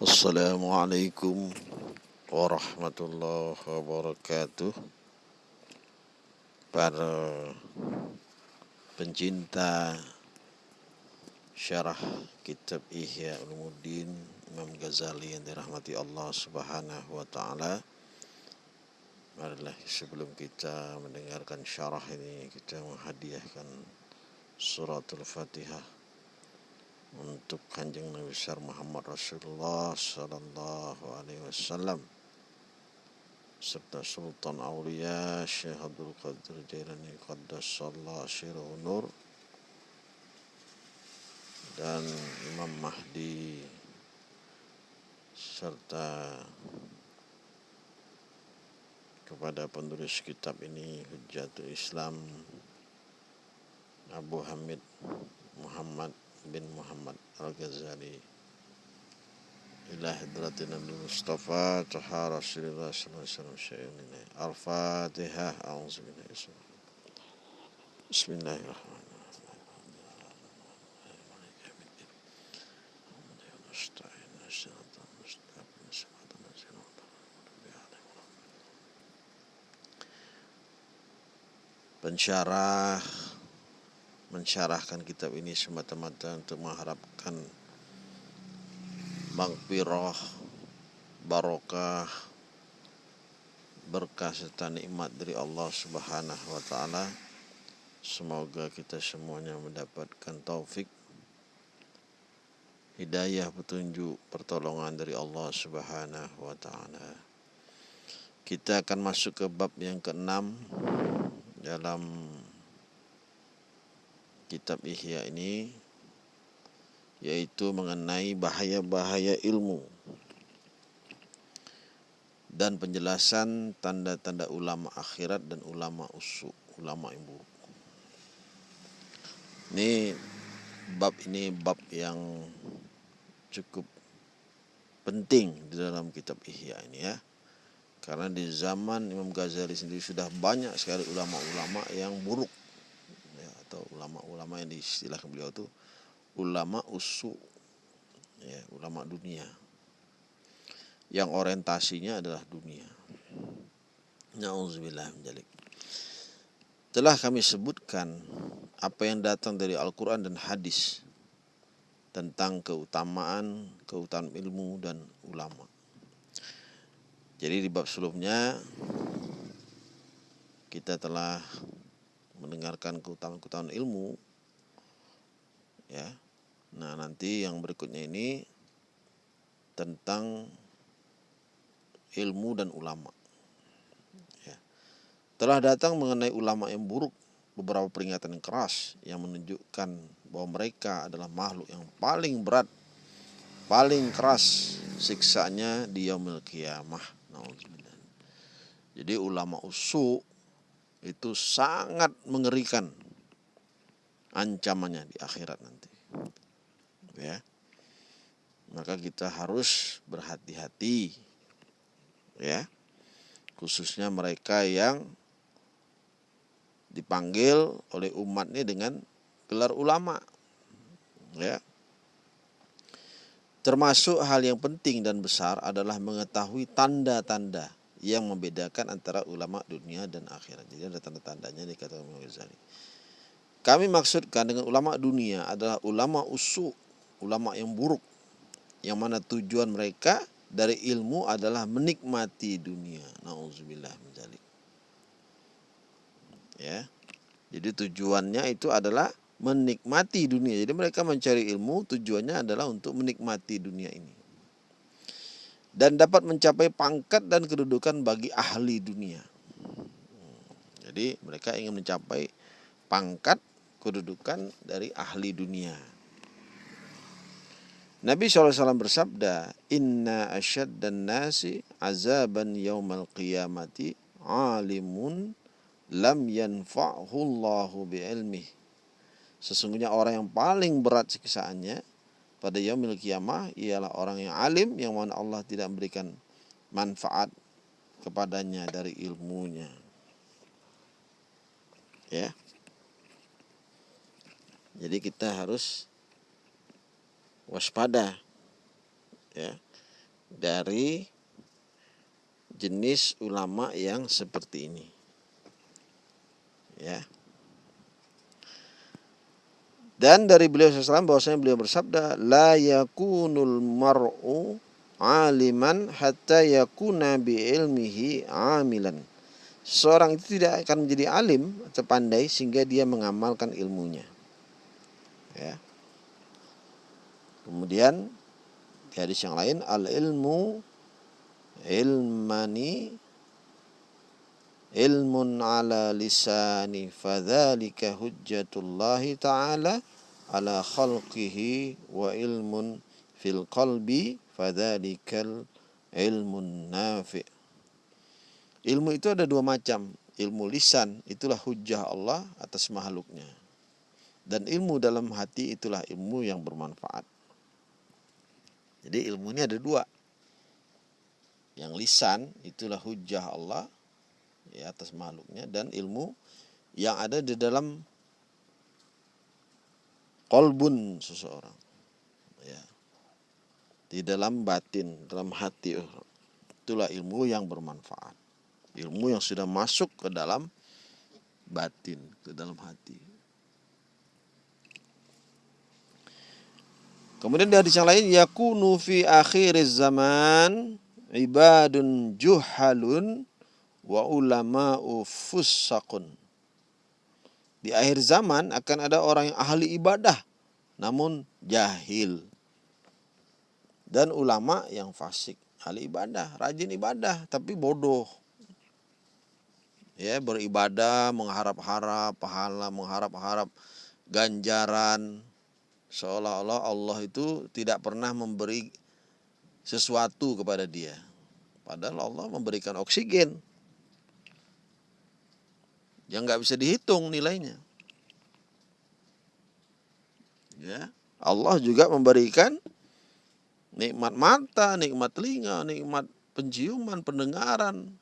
Assalamualaikum warahmatullahi wabarakatuh. Para pencinta syarah kitab Ihya Ulumuddin Imam Ghazali yang dirahmati Allah subhanahu wa ta'ala. Marilah sebelum kita mendengarkan syarah ini kita menghadiahkan suratul fatihah untuk kanjeng Nabi besar Muhammad Rasulullah Sallallahu Alaihi Wasallam serta Sultan Aulia Syekh Abdul Qadir Jailani Qaddasallah Syirah Nur dan Imam Mahdi serta kepada penulis kitab ini Hujjatul Islam Abu Hamid Muhammad bin Muhammad Al-Ghazali ila hadratin Nabi Mustafa taha Rasulullah sallallahu alaihi wasallam Al-Fatihah a'udzubillahi Bismillahirrahmanirrahim pensyarah mensyarahkan kitab ini semata-mata untuk mengharapkan magfirah barokah berkah serta nikmat dari Allah Subhanahu wa taala. Semoga kita semuanya mendapatkan taufik hidayah petunjuk pertolongan dari Allah Subhanahu wa taala. Kita akan masuk ke bab yang keenam dalam kitab Ihya ini yaitu mengenai bahaya-bahaya ilmu dan penjelasan tanda-tanda ulama akhirat dan ulama usuk, ulama yang buruk. Ini bab ini bab yang cukup penting di dalam kitab Ihya ini ya. Karena di zaman Imam Ghazali sendiri sudah banyak sekali ulama-ulama yang buruk atau ulama-ulama yang diistilahkan beliau itu ulama usu ya, ulama dunia yang orientasinya adalah dunia. Nauzubillah. Telah kami sebutkan apa yang datang dari Al-Quran dan hadis tentang keutamaan, keutamaan ilmu dan ulama. Jadi di bab sebelumnya kita telah mendengarkan keutamaan-keutamaan ilmu ya. Nah, nanti yang berikutnya ini tentang ilmu dan ulama. Ya. Telah datang mengenai ulama yang buruk beberapa peringatan yang keras yang menunjukkan bahwa mereka adalah makhluk yang paling berat, paling keras siksanya di yaumil kiamah. Jadi ulama usuk itu sangat mengerikan ancamannya di akhirat nanti. Ya. Maka kita harus berhati-hati. Ya. Khususnya mereka yang dipanggil oleh umat ini dengan gelar ulama. Ya. Termasuk hal yang penting dan besar adalah mengetahui tanda-tanda yang membedakan antara ulama dunia dan akhirat. Jadi ada tanda-tandanya dikatakan Imam Ghazali. Kami maksudkan dengan ulama dunia adalah ulama usu, ulama yang buruk. Yang mana tujuan mereka dari ilmu adalah menikmati dunia. Nauzubillah menjalik. Ya. Jadi tujuannya itu adalah menikmati dunia. Jadi mereka mencari ilmu tujuannya adalah untuk menikmati dunia ini. Dan dapat mencapai pangkat dan kedudukan bagi ahli dunia. Jadi mereka ingin mencapai pangkat kedudukan dari ahli dunia. Nabi SAW bersabda, Inna asyad dan nasi azaban yaumal qiyamati alimun lam yanfa'hu Allahu bi'ilmih Sesungguhnya orang yang paling berat siksaannya pada yaumil kiamah ialah orang yang alim yang mana Allah tidak memberikan manfaat kepadanya dari ilmunya. Ya. Jadi kita harus waspada ya dari jenis ulama yang seperti ini. Ya. Dan dari beliau SAW bahwasanya beliau bersabda la yakunul mar'u aliman hatta yakuna bi ilmihi amilan. Seorang itu tidak akan menjadi alim atau pandai sehingga dia mengamalkan ilmunya. Ya. Kemudian di hadis yang lain al ilmu ilmani ilmun ala lisani fadzalika hujjatullahi ta'ala ala khalqihi wa ilmun fil qalbi fadzalikal ilmun nafi' ilmu itu ada dua macam. Ilmu lisan itulah hujjah Allah atas makhluknya. Dan ilmu dalam hati itulah ilmu yang bermanfaat. Jadi ilmu ini ada dua. Yang lisan itulah hujjah Allah ya atas makhluknya. Dan ilmu yang ada di dalam kolbun seseorang. Ya. Di dalam batin dalam hati itulah ilmu yang bermanfaat. Ilmu yang sudah masuk ke dalam batin ke dalam hati. Kemudian di hadis yang lain yakunu fi akhir zaman ibadun juhalun wa ulama fussaqun. Di akhir zaman akan ada orang yang ahli ibadah namun jahil. Dan ulama yang fasik, ahli ibadah, rajin ibadah tapi bodoh. Ya, beribadah mengharap-harap pahala, mengharap-harap ganjaran seolah-olah Allah itu tidak pernah memberi sesuatu kepada dia. Padahal Allah memberikan oksigen yang nggak bisa dihitung nilainya. Ya, Allah juga memberikan nikmat mata, nikmat telinga, nikmat penciuman, pendengaran,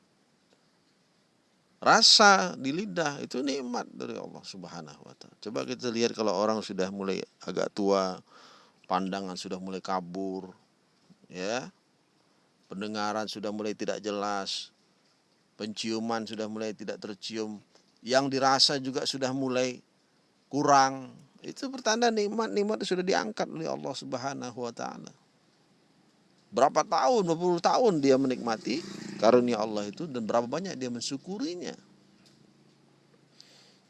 rasa di lidah itu nikmat dari Allah Subhanahu wa taala. Coba kita lihat kalau orang sudah mulai agak tua, pandangan sudah mulai kabur, ya. Pendengaran sudah mulai tidak jelas, penciuman sudah mulai tidak tercium, yang dirasa juga sudah mulai kurang. Itu pertanda nikmat-nikmat sudah diangkat oleh Allah Subhanahu wa taala. Berapa tahun, 20 tahun dia menikmati karunia Allah itu dan berapa banyak dia mensyukurinya.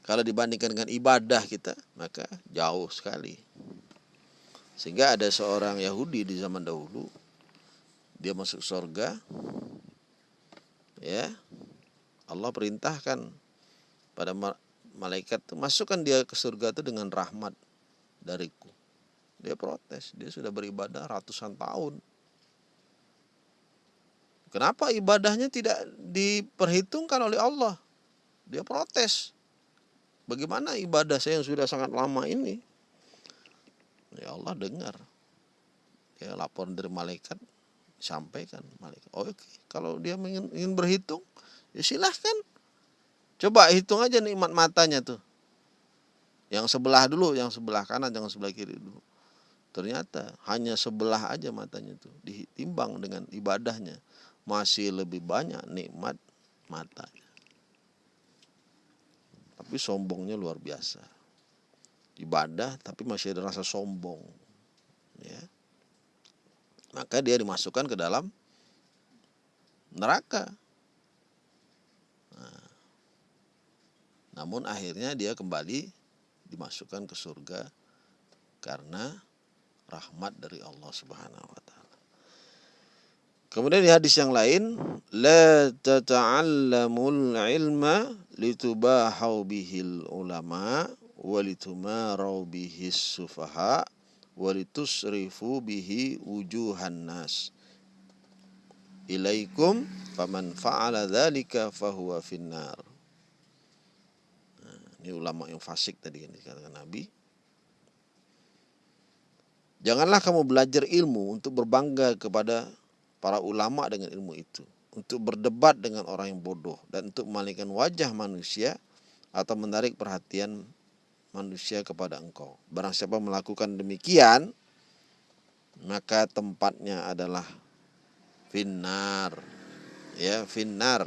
Kalau dibandingkan dengan ibadah kita, maka jauh sekali. Sehingga ada seorang Yahudi di zaman dahulu, dia masuk surga, ya, Allah perintahkan pada malaikat itu masukkan dia ke surga itu dengan rahmat dariku. Dia protes, dia sudah beribadah ratusan tahun. Kenapa ibadahnya tidak diperhitungkan oleh Allah? Dia protes. Bagaimana ibadah saya yang sudah sangat lama ini? Ya Allah dengar. Ya laporan dari malaikat sampaikan malaikat. Oh, oke, kalau dia ingin, ingin berhitung, ya silahkan Coba hitung aja nikmat matanya tuh. Yang sebelah dulu, yang sebelah kanan, jangan sebelah kiri dulu. Ternyata hanya sebelah aja matanya tuh ditimbang dengan ibadahnya masih lebih banyak nikmat matanya. Tapi sombongnya luar biasa. Ibadah tapi masih ada rasa sombong. Ya. Maka dia dimasukkan ke dalam neraka. Namun akhirnya dia kembali dimasukkan ke surga karena rahmat dari Allah Subhanahu wa taala. Kemudian di hadis yang lain, la tata'allamul ilma litubahu bihil ulama wa litumarau bihis sufaha wa litusrifu bihi wujuhan nas. Ilaikum faman fa'ala dzalika fahuwa finnar. Ini ulama yang fasik tadi yang dikatakan Nabi. Janganlah kamu belajar ilmu untuk berbangga kepada para ulama dengan ilmu itu. Untuk berdebat dengan orang yang bodoh. Dan untuk memalingkan wajah manusia atau menarik perhatian manusia kepada engkau. Barang siapa melakukan demikian, maka tempatnya adalah finnar ya finnar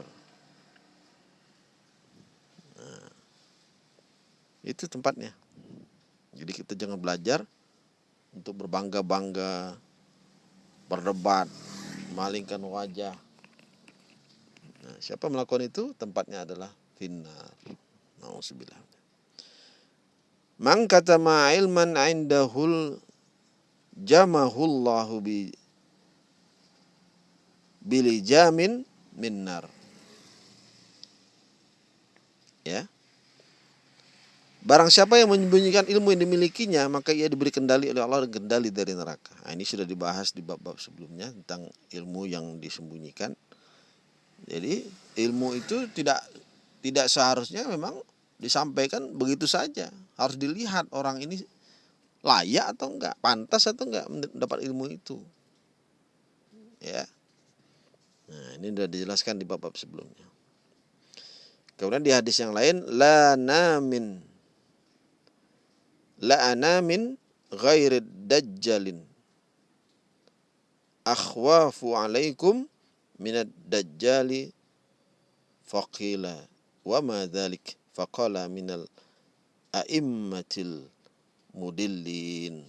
itu tempatnya. Jadi kita jangan belajar untuk berbangga-bangga berdebat malingkan wajah. Nah, siapa melakukan itu? Tempatnya adalah finnar. Nauzubillah. Man katama ilman indahul jamahullahu bi bili jamin minnar. Ya. Barang siapa yang menyembunyikan ilmu yang dimilikinya, maka ia diberi kendali oleh Allah dan kendali dari neraka. Nah, ini sudah dibahas di bab-bab sebelumnya tentang ilmu yang disembunyikan. Jadi ilmu itu tidak tidak seharusnya memang disampaikan begitu saja. Harus dilihat orang ini layak atau enggak, pantas atau enggak mendapat ilmu itu. Ya. Nah, ini sudah dijelaskan di bab-bab sebelumnya. Kemudian di hadis yang lain la namin la anamin ghairid dajjalin. Akhwafu alaikum minad dajjali faqila. Wa ma dhalik? Faqala minal a'immatil mudillin.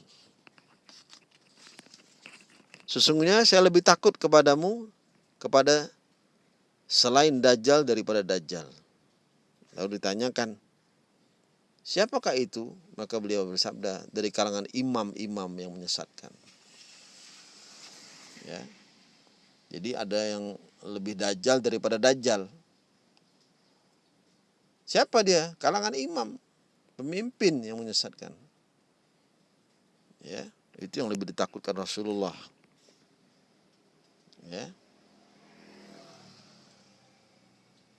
Sesungguhnya saya lebih takut kepadamu kepada selain Dajjal daripada Dajjal. Lalu ditanyakan, siapakah itu? Maka beliau bersabda, dari kalangan imam-imam yang menyesatkan. Ya. Jadi ada yang lebih Dajjal daripada Dajjal. Siapa dia? Kalangan imam, pemimpin yang menyesatkan. Ya, itu yang lebih ditakutkan Rasulullah. Ya.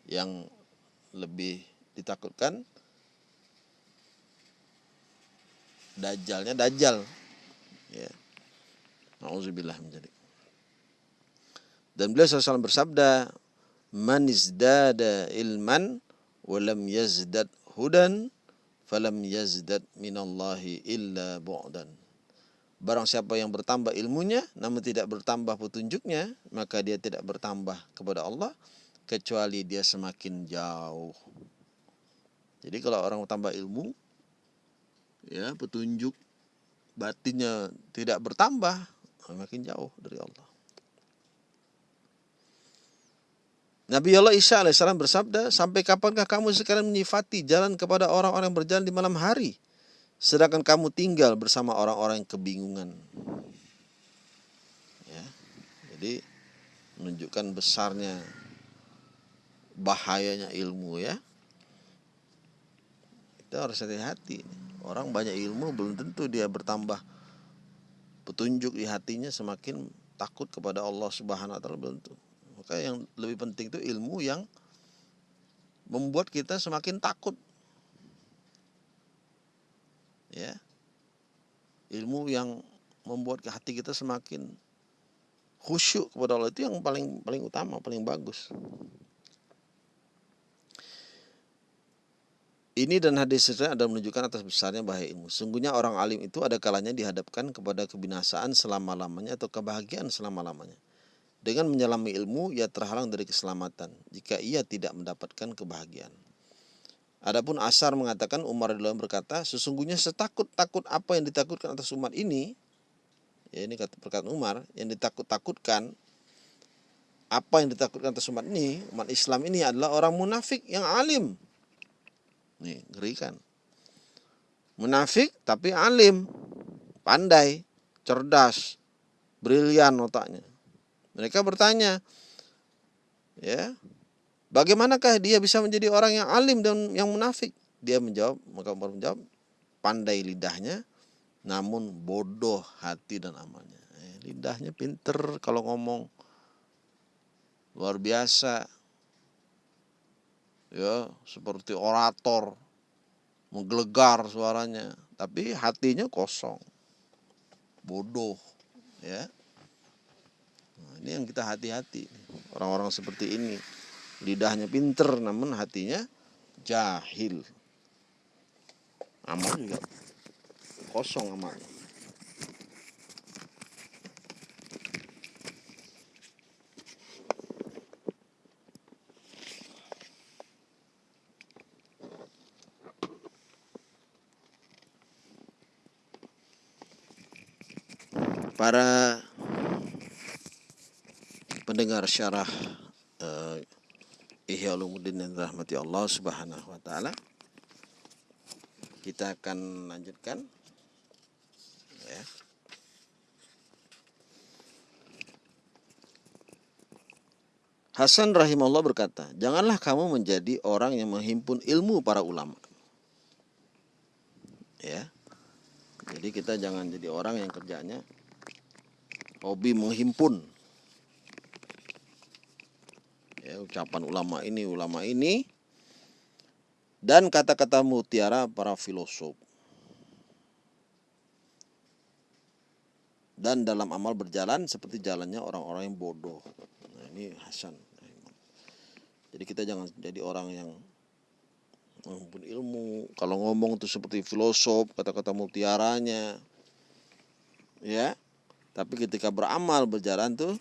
Yang lebih ditakutkan Dajjalnya Dajjal. Ya. Nauzubillah menjadi. Dan beliau SAW bersabda, "Man izdada ilman walam yazdad hudan falam yazdad minallahi illa bu'dan. Barang siapa yang bertambah ilmunya namun tidak bertambah petunjuknya, maka dia tidak bertambah kepada Allah kecuali dia semakin jauh. Jadi kalau orang bertambah ilmu ya petunjuk batinnya tidak bertambah, makin jauh dari Allah. Nabi Allah Isa AS bersabda, sampai kapankah kamu sekarang menyifati jalan kepada orang-orang yang berjalan di malam hari, sedangkan kamu tinggal bersama orang-orang yang kebingungan. Ya, jadi menunjukkan besarnya bahayanya ilmu ya. Kita harus hati-hati. Orang banyak ilmu belum tentu dia bertambah petunjuk di hatinya semakin takut kepada Allah Subhanahu wa taala belum tentu. Maka yang lebih penting itu ilmu yang membuat kita semakin takut. Ya. Ilmu yang membuat hati kita semakin khusyuk kepada Allah itu yang paling paling utama, paling bagus. Ini dan hadis seterusnya adalah menunjukkan atas besarnya bahaya ilmu. Sungguhnya orang alim itu ada kalanya dihadapkan kepada kebinasaan selama-lamanya atau kebahagiaan selama-lamanya. Dengan menyelami ilmu, ia terhalang dari keselamatan jika ia tidak mendapatkan kebahagiaan. Adapun Asar mengatakan Umar radhiyallahu berkata, sesungguhnya setakut-takut apa yang ditakutkan atas umat ini, ya ini kata perkataan Umar, yang ditakut-takutkan apa yang ditakutkan atas umat ini, umat Islam ini adalah orang munafik yang alim. Nih, ngerikan. Munafik tapi alim, pandai, cerdas, brilian otaknya. Mereka bertanya, ya, bagaimanakah dia bisa menjadi orang yang alim dan yang munafik? Dia menjawab, maka Umar menjawab, pandai lidahnya, namun bodoh hati dan amalnya. Eh, lidahnya pinter kalau ngomong, luar biasa, ya seperti orator, menggelegar suaranya, tapi hatinya kosong, bodoh, ya. Ini yang kita hati-hati. Orang-orang seperti ini. Lidahnya pinter namun hatinya jahil. Amal juga kosong amalnya. Para pendengar syarah uh, Ihya Ulumuddin yang rahmati Allah Subhanahu wa taala. Kita akan lanjutkan ya. Hasan rahimahullah berkata, "Janganlah kamu menjadi orang yang menghimpun ilmu para ulama." Ya. Jadi kita jangan jadi orang yang kerjanya hobi menghimpun. Ya, ucapan ulama ini ulama ini. Dan kata-kata mutiara para filosof. Dan dalam amal berjalan seperti jalannya orang-orang yang bodoh. Nah, ini Hasan. Jadi kita jangan jadi orang yang menghimpun ilmu. Kalau ngomong tuh seperti filosof kata-kata mutiaranya. Ya tapi ketika beramal berjalan tuh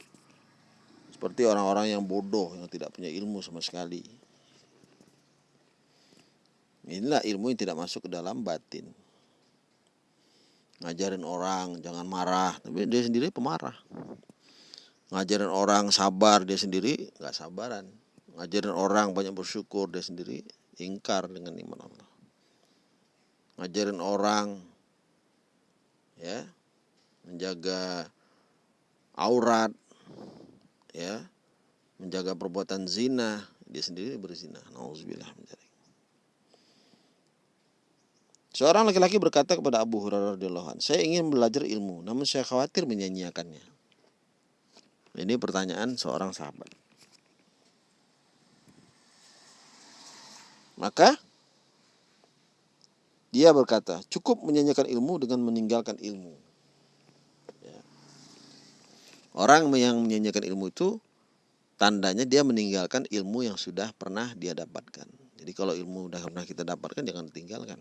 seperti orang-orang yang bodoh yang tidak punya ilmu sama sekali. Inilah ilmu yang tidak masuk ke dalam batin. Ngajarin orang jangan marah, tapi dia sendiri pemarah. Ngajarin orang sabar, dia sendiri nggak sabaran. Ngajarin orang banyak bersyukur, dia sendiri ingkar dengan iman Allah. Ngajarin orang ya menjaga aurat ya menjaga perbuatan zina dia sendiri berzina nauzubillah Seorang laki-laki berkata kepada Abu Hurairah radhiyallahu "Saya ingin belajar ilmu, namun saya khawatir menyanyiakannya." Ini pertanyaan seorang sahabat. Maka dia berkata, "Cukup menyanyikan ilmu dengan meninggalkan ilmu." Orang yang menyanyikan ilmu itu tandanya dia meninggalkan ilmu yang sudah pernah dia dapatkan. Jadi kalau ilmu sudah pernah kita dapatkan jangan tinggalkan.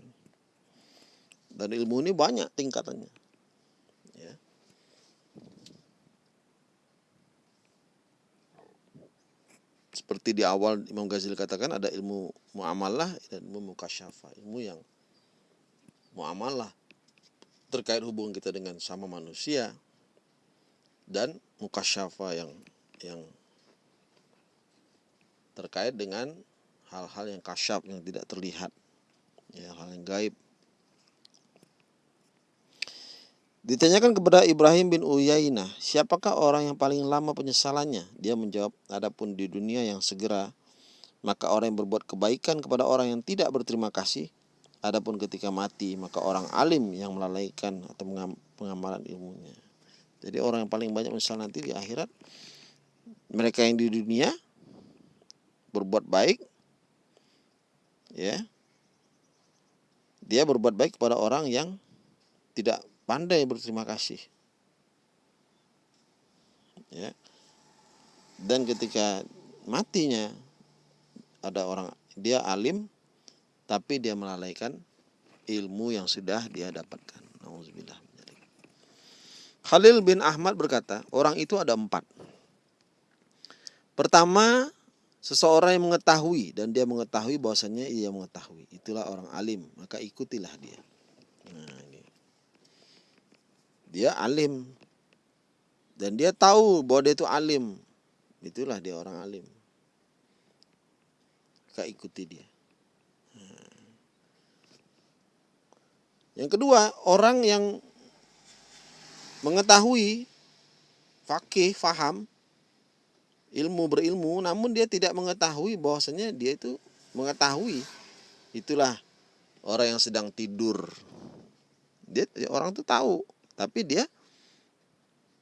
Dan ilmu ini banyak tingkatannya. Ya. Seperti di awal Imam Ghazali katakan ada ilmu muamalah dan ilmu mukasyafa, ilmu yang muamalah terkait hubungan kita dengan sama manusia, dan mukasyafa yang yang terkait dengan hal-hal yang kasyaf yang tidak terlihat ya hal yang gaib Ditanyakan kepada Ibrahim bin Uyainah, siapakah orang yang paling lama penyesalannya? Dia menjawab, adapun di dunia yang segera, maka orang yang berbuat kebaikan kepada orang yang tidak berterima kasih, adapun ketika mati, maka orang alim yang melalaikan atau pengamalan ilmunya. Jadi orang yang paling banyak menyesal nanti di akhirat mereka yang di dunia berbuat baik ya. Dia berbuat baik kepada orang yang tidak pandai berterima kasih. Ya. Dan ketika matinya ada orang dia alim tapi dia melalaikan ilmu yang sudah dia dapatkan. Nauzubillah. Khalil bin Ahmad berkata, orang itu ada empat. Pertama, seseorang yang mengetahui dan dia mengetahui bahwasanya ia mengetahui. Itulah orang alim, maka ikutilah dia. Nah. Dia alim dan dia tahu bahwa dia itu alim. Itulah dia orang alim. Maka ikuti dia. Nah. Yang kedua, orang yang mengetahui fakih, faham, ilmu berilmu, namun dia tidak mengetahui bahwasanya dia itu mengetahui. Itulah orang yang sedang tidur. Dia orang itu tahu, tapi dia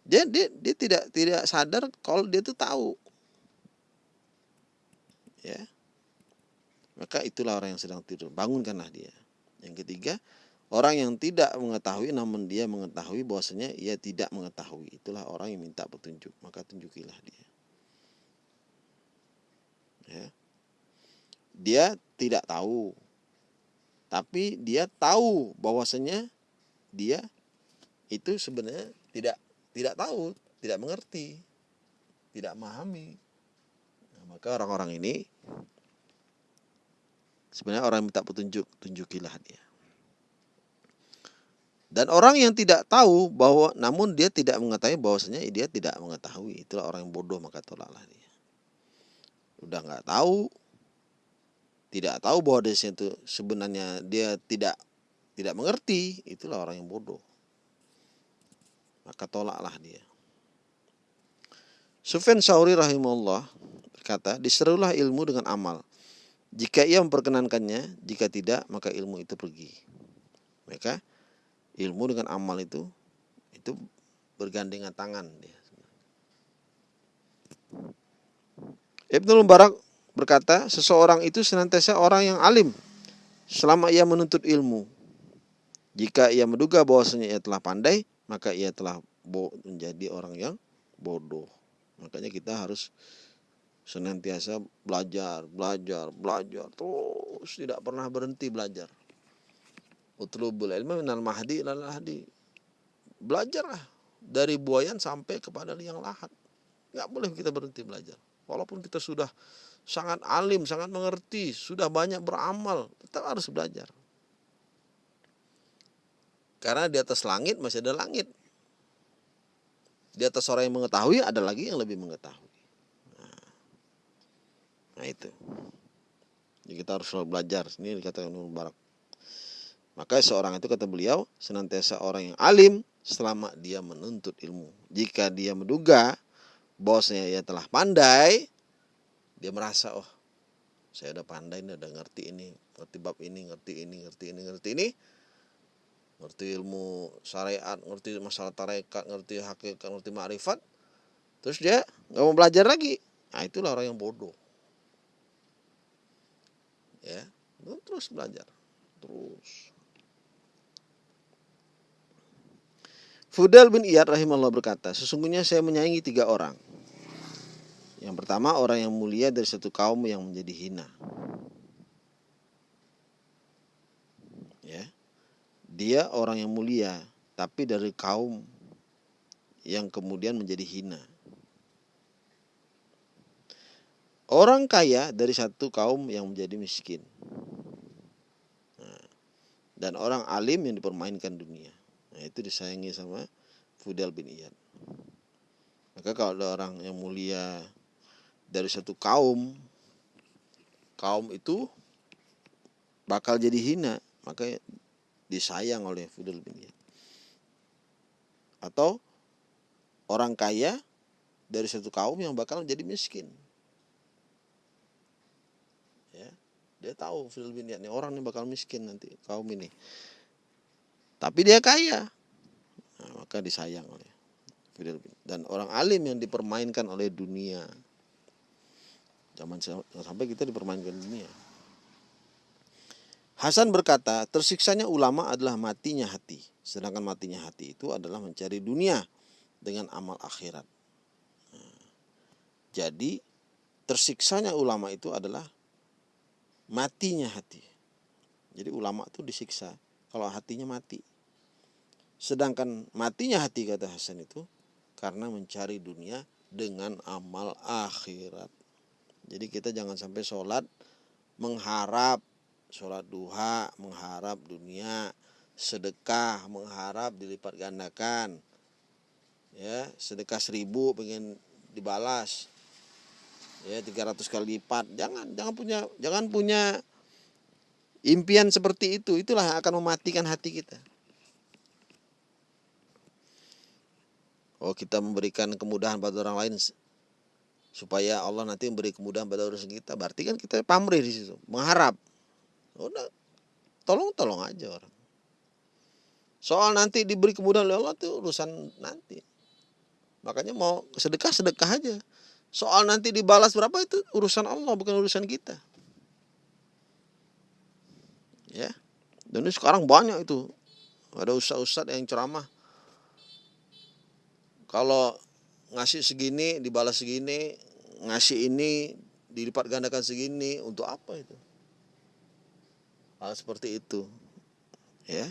dia dia, dia tidak tidak sadar kalau dia itu tahu. Ya. Maka itulah orang yang sedang tidur. Bangunkanlah dia. Yang ketiga, Orang yang tidak mengetahui namun dia mengetahui bahwasanya ia tidak mengetahui. Itulah orang yang minta petunjuk, maka tunjukilah dia. Ya. Dia tidak tahu. Tapi dia tahu bahwasanya dia itu sebenarnya tidak tidak tahu, tidak mengerti, tidak memahami. Nah, maka orang-orang ini sebenarnya orang yang minta petunjuk, tunjukilah dia. Dan orang yang tidak tahu bahwa namun dia tidak mengetahui bahwasanya dia tidak mengetahui. Itulah orang yang bodoh maka tolaklah dia. Udah nggak tahu tidak tahu bahwa di situ sebenarnya dia tidak tidak mengerti, itulah orang yang bodoh. Maka tolaklah dia. Sufyan Sauri rahimahullah berkata, diserulah ilmu dengan amal. Jika ia memperkenankannya, jika tidak, maka ilmu itu pergi. Maka ilmu dengan amal itu itu bergandengan tangan dia. Ibnu Mubarak berkata, seseorang itu senantiasa orang yang alim selama ia menuntut ilmu. Jika ia menduga bahwasanya ia telah pandai, maka ia telah menjadi orang yang bodoh. Makanya kita harus senantiasa belajar, belajar, belajar terus tidak pernah berhenti belajar. Utlubul ilmu minal mahdi ilal lahdi. Belajarlah dari buayan sampai kepada liang lahat. Nggak boleh kita berhenti belajar. Walaupun kita sudah sangat alim, sangat mengerti, sudah banyak beramal, tetap harus belajar. Karena di atas langit masih ada langit. Di atas orang yang mengetahui ada lagi yang lebih mengetahui. Nah, nah itu. Jadi kita harus selalu belajar. Ini dikatakan Mubarak. Maka seorang itu kata beliau senantiasa orang yang alim selama dia menuntut ilmu. Jika dia menduga bosnya ia telah pandai, dia merasa oh saya udah pandai nih, udah ngerti ini, ngerti bab ini, ngerti ini, ngerti ini, ngerti ini. Ngerti ilmu syariat, ngerti masalah tarekat, ngerti hakikat, ngerti ma'rifat. Terus dia nggak mau belajar lagi. Nah, itulah orang yang bodoh. Ya, terus belajar. Terus. Fudal bin Iyad rahimahullah berkata, sesungguhnya saya menyayangi tiga orang. Yang pertama orang yang mulia dari satu kaum yang menjadi hina. Ya. Dia orang yang mulia tapi dari kaum yang kemudian menjadi hina. Orang kaya dari satu kaum yang menjadi miskin. Nah, dan orang alim yang dipermainkan dunia. Nah, itu disayangi sama Fudel bin Iyad. Maka kalau ada orang yang mulia dari satu kaum, kaum itu bakal jadi hina, maka disayang oleh Fudel bin Iyad. Atau orang kaya dari satu kaum yang bakal jadi miskin. Ya, dia tahu Fudel bin Iyad, nih orang ini bakal miskin nanti kaum ini tapi dia kaya. Nah, maka disayang oleh dan orang alim yang dipermainkan oleh dunia. Zaman sampai kita dipermainkan dunia. Hasan berkata tersiksanya ulama adalah matinya hati. Sedangkan matinya hati itu adalah mencari dunia dengan amal akhirat. Nah, jadi tersiksanya ulama itu adalah matinya hati. Jadi ulama itu disiksa. Kalau hatinya mati. Sedangkan matinya hati kata Hasan itu karena mencari dunia dengan amal akhirat. Jadi kita jangan sampai sholat mengharap sholat duha, mengharap dunia, sedekah, mengharap dilipat gandakan. Ya, sedekah seribu pengen dibalas. Ya, 300 kali lipat. Jangan jangan punya jangan punya Impian seperti itu, itulah yang akan mematikan hati kita. Oh kita memberikan kemudahan pada orang lain supaya Allah nanti memberi kemudahan pada urusan kita. Berarti kan kita pamrih di situ, mengharap. Udah, tolong tolong aja orang. Soal nanti diberi kemudahan oleh Allah itu urusan nanti. Makanya mau sedekah sedekah aja. Soal nanti dibalas berapa itu urusan Allah bukan urusan kita ya dan ini sekarang banyak itu ada ustadz-ustadz yang ceramah kalau ngasih segini dibalas segini ngasih ini dilipat gandakan segini untuk apa itu? Hal seperti itu ya.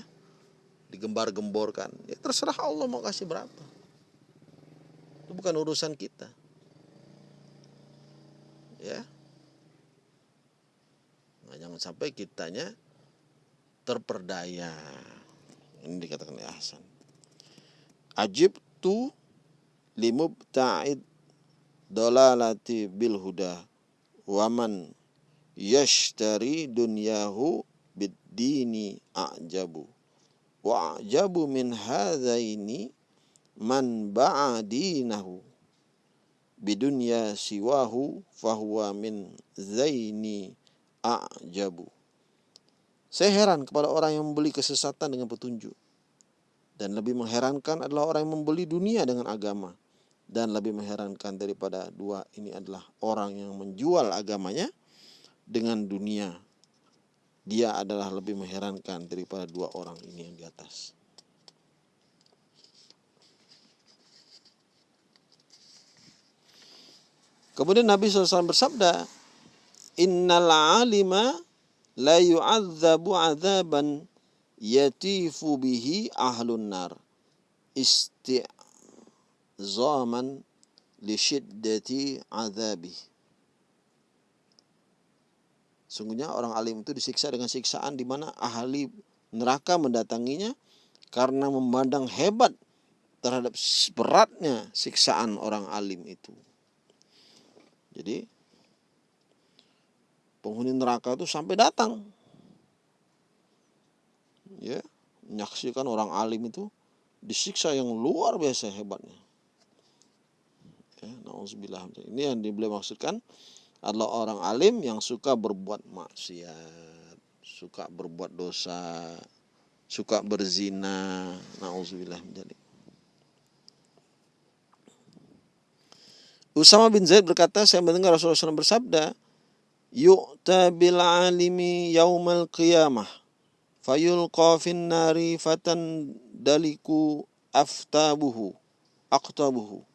Digembar-gemborkan. Ya terserah Allah mau kasih berapa. Itu bukan urusan kita. Ya. Nah, jangan sampai kitanya terperdaya. Ini dikatakan Hasan. Ajib tu limubta'id dolalati bil huda waman yashtari dunyahu bid-dini a'jabu wa a'jabu min hadzaini man ba'a dinahu bidunya siwahu fahuwa min zaini a'jabu saya heran kepada orang yang membeli kesesatan dengan petunjuk. Dan lebih mengherankan adalah orang yang membeli dunia dengan agama dan lebih mengherankan daripada dua ini adalah orang yang menjual agamanya dengan dunia. Dia adalah lebih mengherankan daripada dua orang ini yang di atas. Kemudian Nabi SAW bersabda, Innal alima la yu'adzabu azaban yatifu bihi ahlun nar. Isti' zaman li syiddati azabi. Sungguhnya orang alim itu disiksa dengan siksaan di mana ahli neraka mendatanginya karena memandang hebat terhadap beratnya siksaan orang alim itu. Jadi penghuni neraka itu sampai datang ya menyaksikan orang alim itu disiksa yang luar biasa hebatnya ya, Ini yang beliau maksudkan adalah orang alim yang suka berbuat maksiat, suka berbuat dosa, suka berzina. Nauzubillah menjadi. Usama bin Zaid berkata, saya mendengar Rasulullah SAW bersabda, Yu'ta bil alimi yaumal qiyamah, fayulqa fin nari fatan daliku aftabuhu, aktabuhu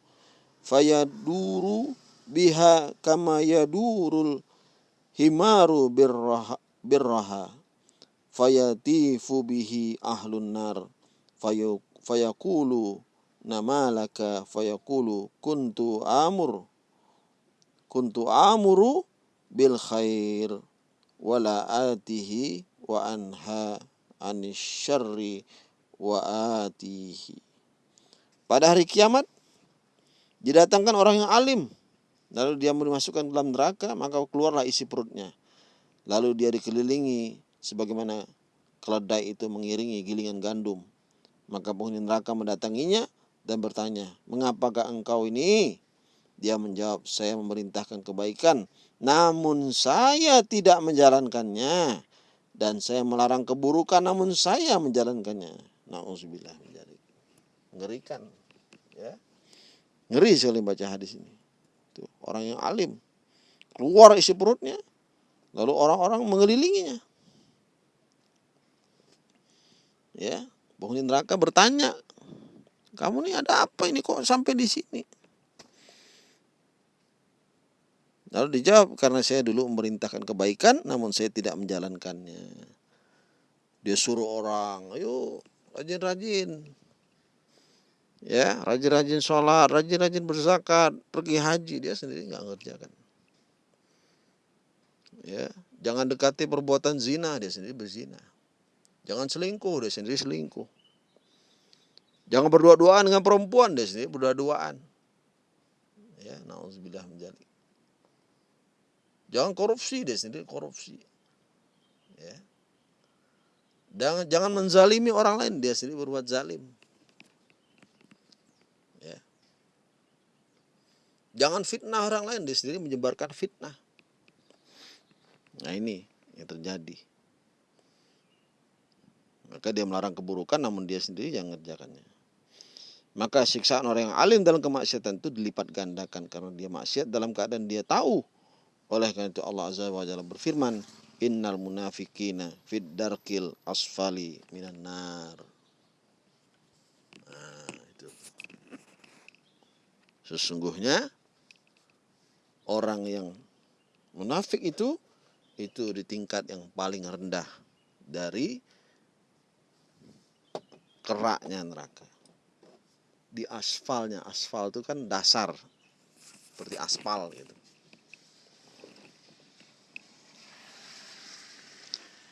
fayaduru biha kama yadurul himaru birraha, birraha. Fayatifu bihi ahlun nar. Fayakulu namalaka? Fayakulu kuntu amur. Kuntu amuru bil khair wala atihi wa anha anis syarri wa atihi. Pada hari kiamat Didatangkan orang yang alim. Lalu dia dimasukkan dalam neraka, maka keluarlah isi perutnya. Lalu dia dikelilingi sebagaimana keledai itu mengiringi gilingan gandum. Maka penghuni neraka mendatanginya dan bertanya, Mengapakah engkau ini? Dia menjawab, saya memerintahkan kebaikan, namun saya tidak menjalankannya. Dan saya melarang keburukan, namun saya menjalankannya. Na'udzubillah menjadi. Mengerikan. Ngeri sekali baca hadis ini. Tuh, orang yang alim. Keluar isi perutnya. Lalu orang-orang mengelilinginya. Ya, penghuni neraka bertanya, kamu nih ada apa ini kok sampai di sini? Lalu dijawab, karena saya dulu memerintahkan kebaikan, namun saya tidak menjalankannya. Dia suruh orang, ayo rajin-rajin, ya rajin-rajin sholat, rajin-rajin berzakat, pergi haji dia sendiri nggak ngerjakan. Ya, jangan dekati perbuatan zina dia sendiri berzina. Jangan selingkuh dia sendiri selingkuh. Jangan berdua-duaan dengan perempuan dia sendiri berdua-duaan. Ya, nauzubillah menjadi. Jangan korupsi dia sendiri korupsi. Ya. Jangan jangan menzalimi orang lain dia sendiri berbuat zalim. Jangan fitnah orang lain, dia sendiri menyebarkan fitnah. Nah ini yang terjadi. Maka dia melarang keburukan namun dia sendiri yang mengerjakannya. Maka siksaan orang yang alim dalam kemaksiatan itu dilipat gandakan karena dia maksiat dalam keadaan dia tahu. Oleh karena itu Allah Azza wa Jalla berfirman, Innal munafikina fid darkil asfali minan nar. Nah, itu. Sesungguhnya orang yang munafik itu itu di tingkat yang paling rendah dari keraknya neraka. Di aspalnya, aspal itu kan dasar seperti aspal gitu.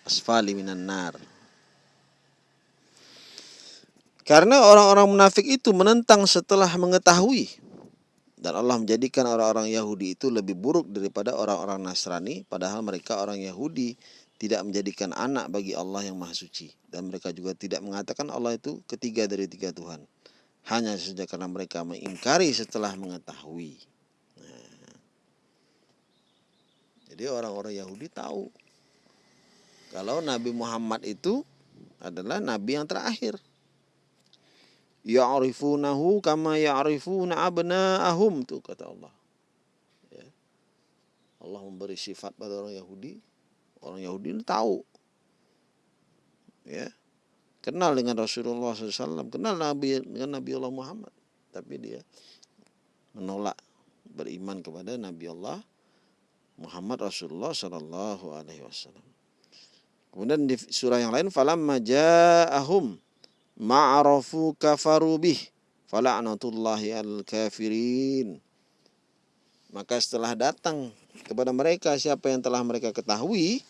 Asfali minan nar. Karena orang-orang munafik itu menentang setelah mengetahui dan Allah menjadikan orang-orang Yahudi itu lebih buruk daripada orang-orang Nasrani padahal mereka orang Yahudi tidak menjadikan anak bagi Allah yang Maha Suci dan mereka juga tidak mengatakan Allah itu ketiga dari tiga Tuhan hanya saja karena mereka mengingkari setelah mengetahui. Nah, jadi orang-orang Yahudi tahu kalau Nabi Muhammad itu adalah nabi yang terakhir. Ya'rifunahu kama ya'rifuna abna'ahum tuh kata Allah. Ya. Allah memberi sifat pada orang Yahudi. Orang Yahudi ini tahu. Ya. Kenal dengan Rasulullah SAW, kenal Nabi dengan Nabi Allah Muhammad. Tapi dia menolak beriman kepada Nabi Allah Muhammad Rasulullah Sallallahu Alaihi Wasallam. Kemudian di surah yang lain falamma ja'ahum ma'arafu kafaru bih. Fala'natullahi al kafirin. Maka setelah datang kepada mereka siapa yang telah mereka ketahui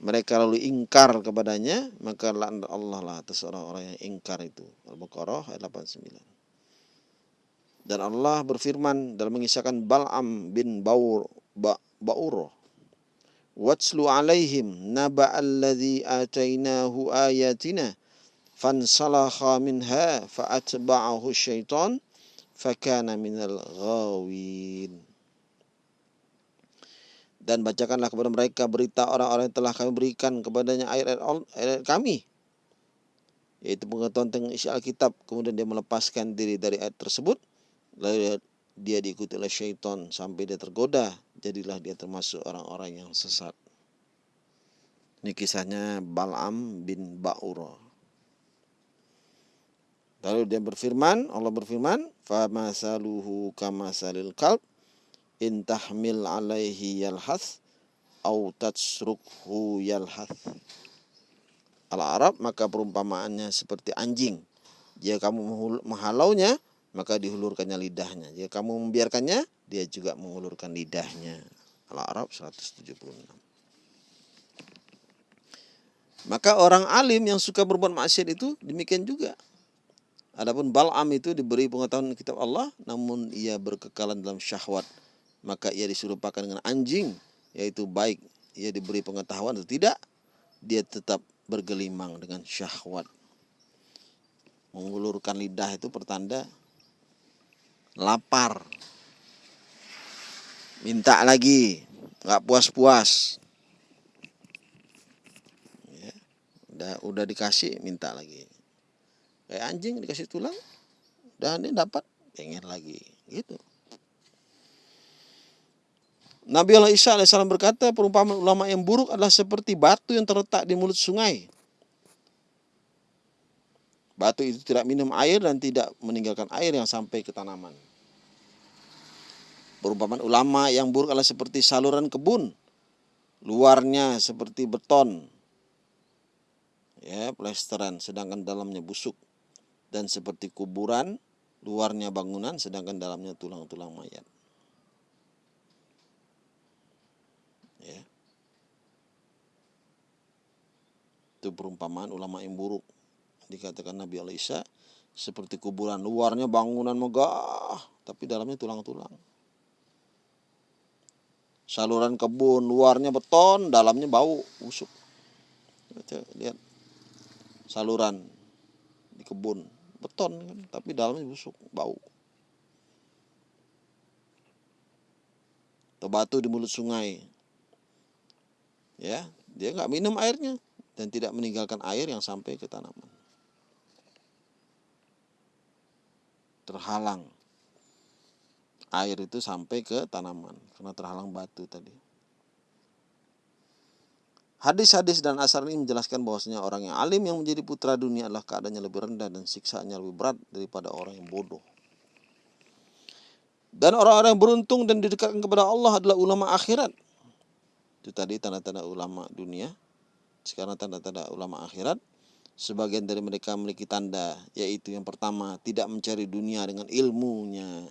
mereka lalu ingkar kepadanya maka laknat Allah lah atas orang-orang yang ingkar itu. Al-Baqarah ayat 89 dan Allah berfirman dalam mengisahkan Bal'am bin Baur ba, Ba'uro Watslu alaihim naba alladhi atainahu ayatina fansalakha minha fa'atba'ahu syaitan fakana minal ghawin dan bacakanlah kepada mereka berita orang-orang yang telah kami berikan kepadanya ayat-ayat kami yaitu pengetahuan tentang isi Alkitab kemudian dia melepaskan diri dari ayat tersebut lalu dia diikuti oleh syaitan sampai dia tergoda jadilah dia termasuk orang-orang yang sesat. Ini kisahnya Bal'am bin Ba'ura. Lalu dia berfirman, Allah berfirman, "Famasaluhu kamasalil kalb in tahmil alaihi yalhath au tatsrukhu yalhath." Al-Arab maka perumpamaannya seperti anjing. Jika kamu menghalaunya, maka dihulurkannya lidahnya. Jika kamu membiarkannya, dia juga mengulurkan lidahnya. Al-Arab 176. Maka orang alim yang suka berbuat maksiat itu demikian juga. Adapun Bal'am itu diberi pengetahuan kitab Allah namun ia berkekalan dalam syahwat. Maka ia disuruhkan dengan anjing yaitu baik ia diberi pengetahuan atau tidak dia tetap bergelimang dengan syahwat. Mengulurkan lidah itu pertanda lapar minta lagi nggak puas-puas ya, udah udah dikasih minta lagi kayak anjing dikasih tulang dan ini dapat pengen lagi gitu Nabi Allah Isa alaihissalam berkata perumpamaan ulama yang buruk adalah seperti batu yang terletak di mulut sungai. Batu itu tidak minum air dan tidak meninggalkan air yang sampai ke tanaman. Perumpamaan ulama yang buruk adalah seperti saluran kebun. Luarnya seperti beton. Ya, plesteran sedangkan dalamnya busuk. Dan seperti kuburan, luarnya bangunan sedangkan dalamnya tulang-tulang mayat. Ya. Itu perumpamaan ulama yang buruk. Dikatakan Nabi Alisa seperti kuburan luarnya bangunan megah tapi dalamnya tulang-tulang saluran kebun luarnya beton dalamnya bau busuk lihat saluran di kebun beton kan tapi dalamnya busuk bau. Atau batu di mulut sungai. Ya dia nggak minum airnya dan tidak meninggalkan air yang sampai ke tanaman. Terhalang. Air itu sampai ke tanaman karena terhalang batu tadi. Hadis-hadis dan asar ini menjelaskan bahwasanya orang yang alim yang menjadi putra dunia adalah keadaannya lebih rendah dan siksaannya lebih berat daripada orang yang bodoh. Dan orang-orang yang beruntung dan didekatkan kepada Allah adalah ulama akhirat. Itu tadi tanda-tanda ulama dunia. Sekarang tanda-tanda ulama akhirat. Sebagian dari mereka memiliki tanda, yaitu yang pertama, tidak mencari dunia dengan ilmunya.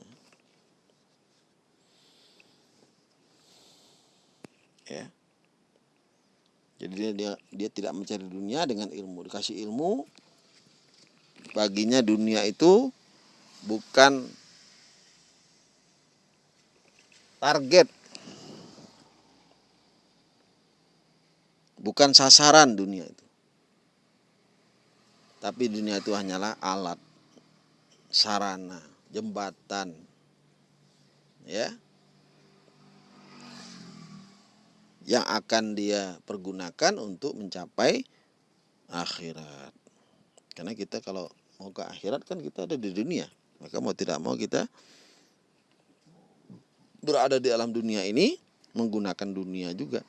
ya jadi dia dia dia tidak mencari dunia dengan ilmu. Dikasih ilmu baginya dunia itu bukan target. Bukan sasaran dunia itu. Tapi dunia itu hanyalah alat sarana jembatan ya yang akan dia pergunakan untuk mencapai akhirat. Karena kita kalau mau ke akhirat kan kita ada di dunia. Maka mau tidak mau kita berada di alam dunia ini menggunakan dunia juga.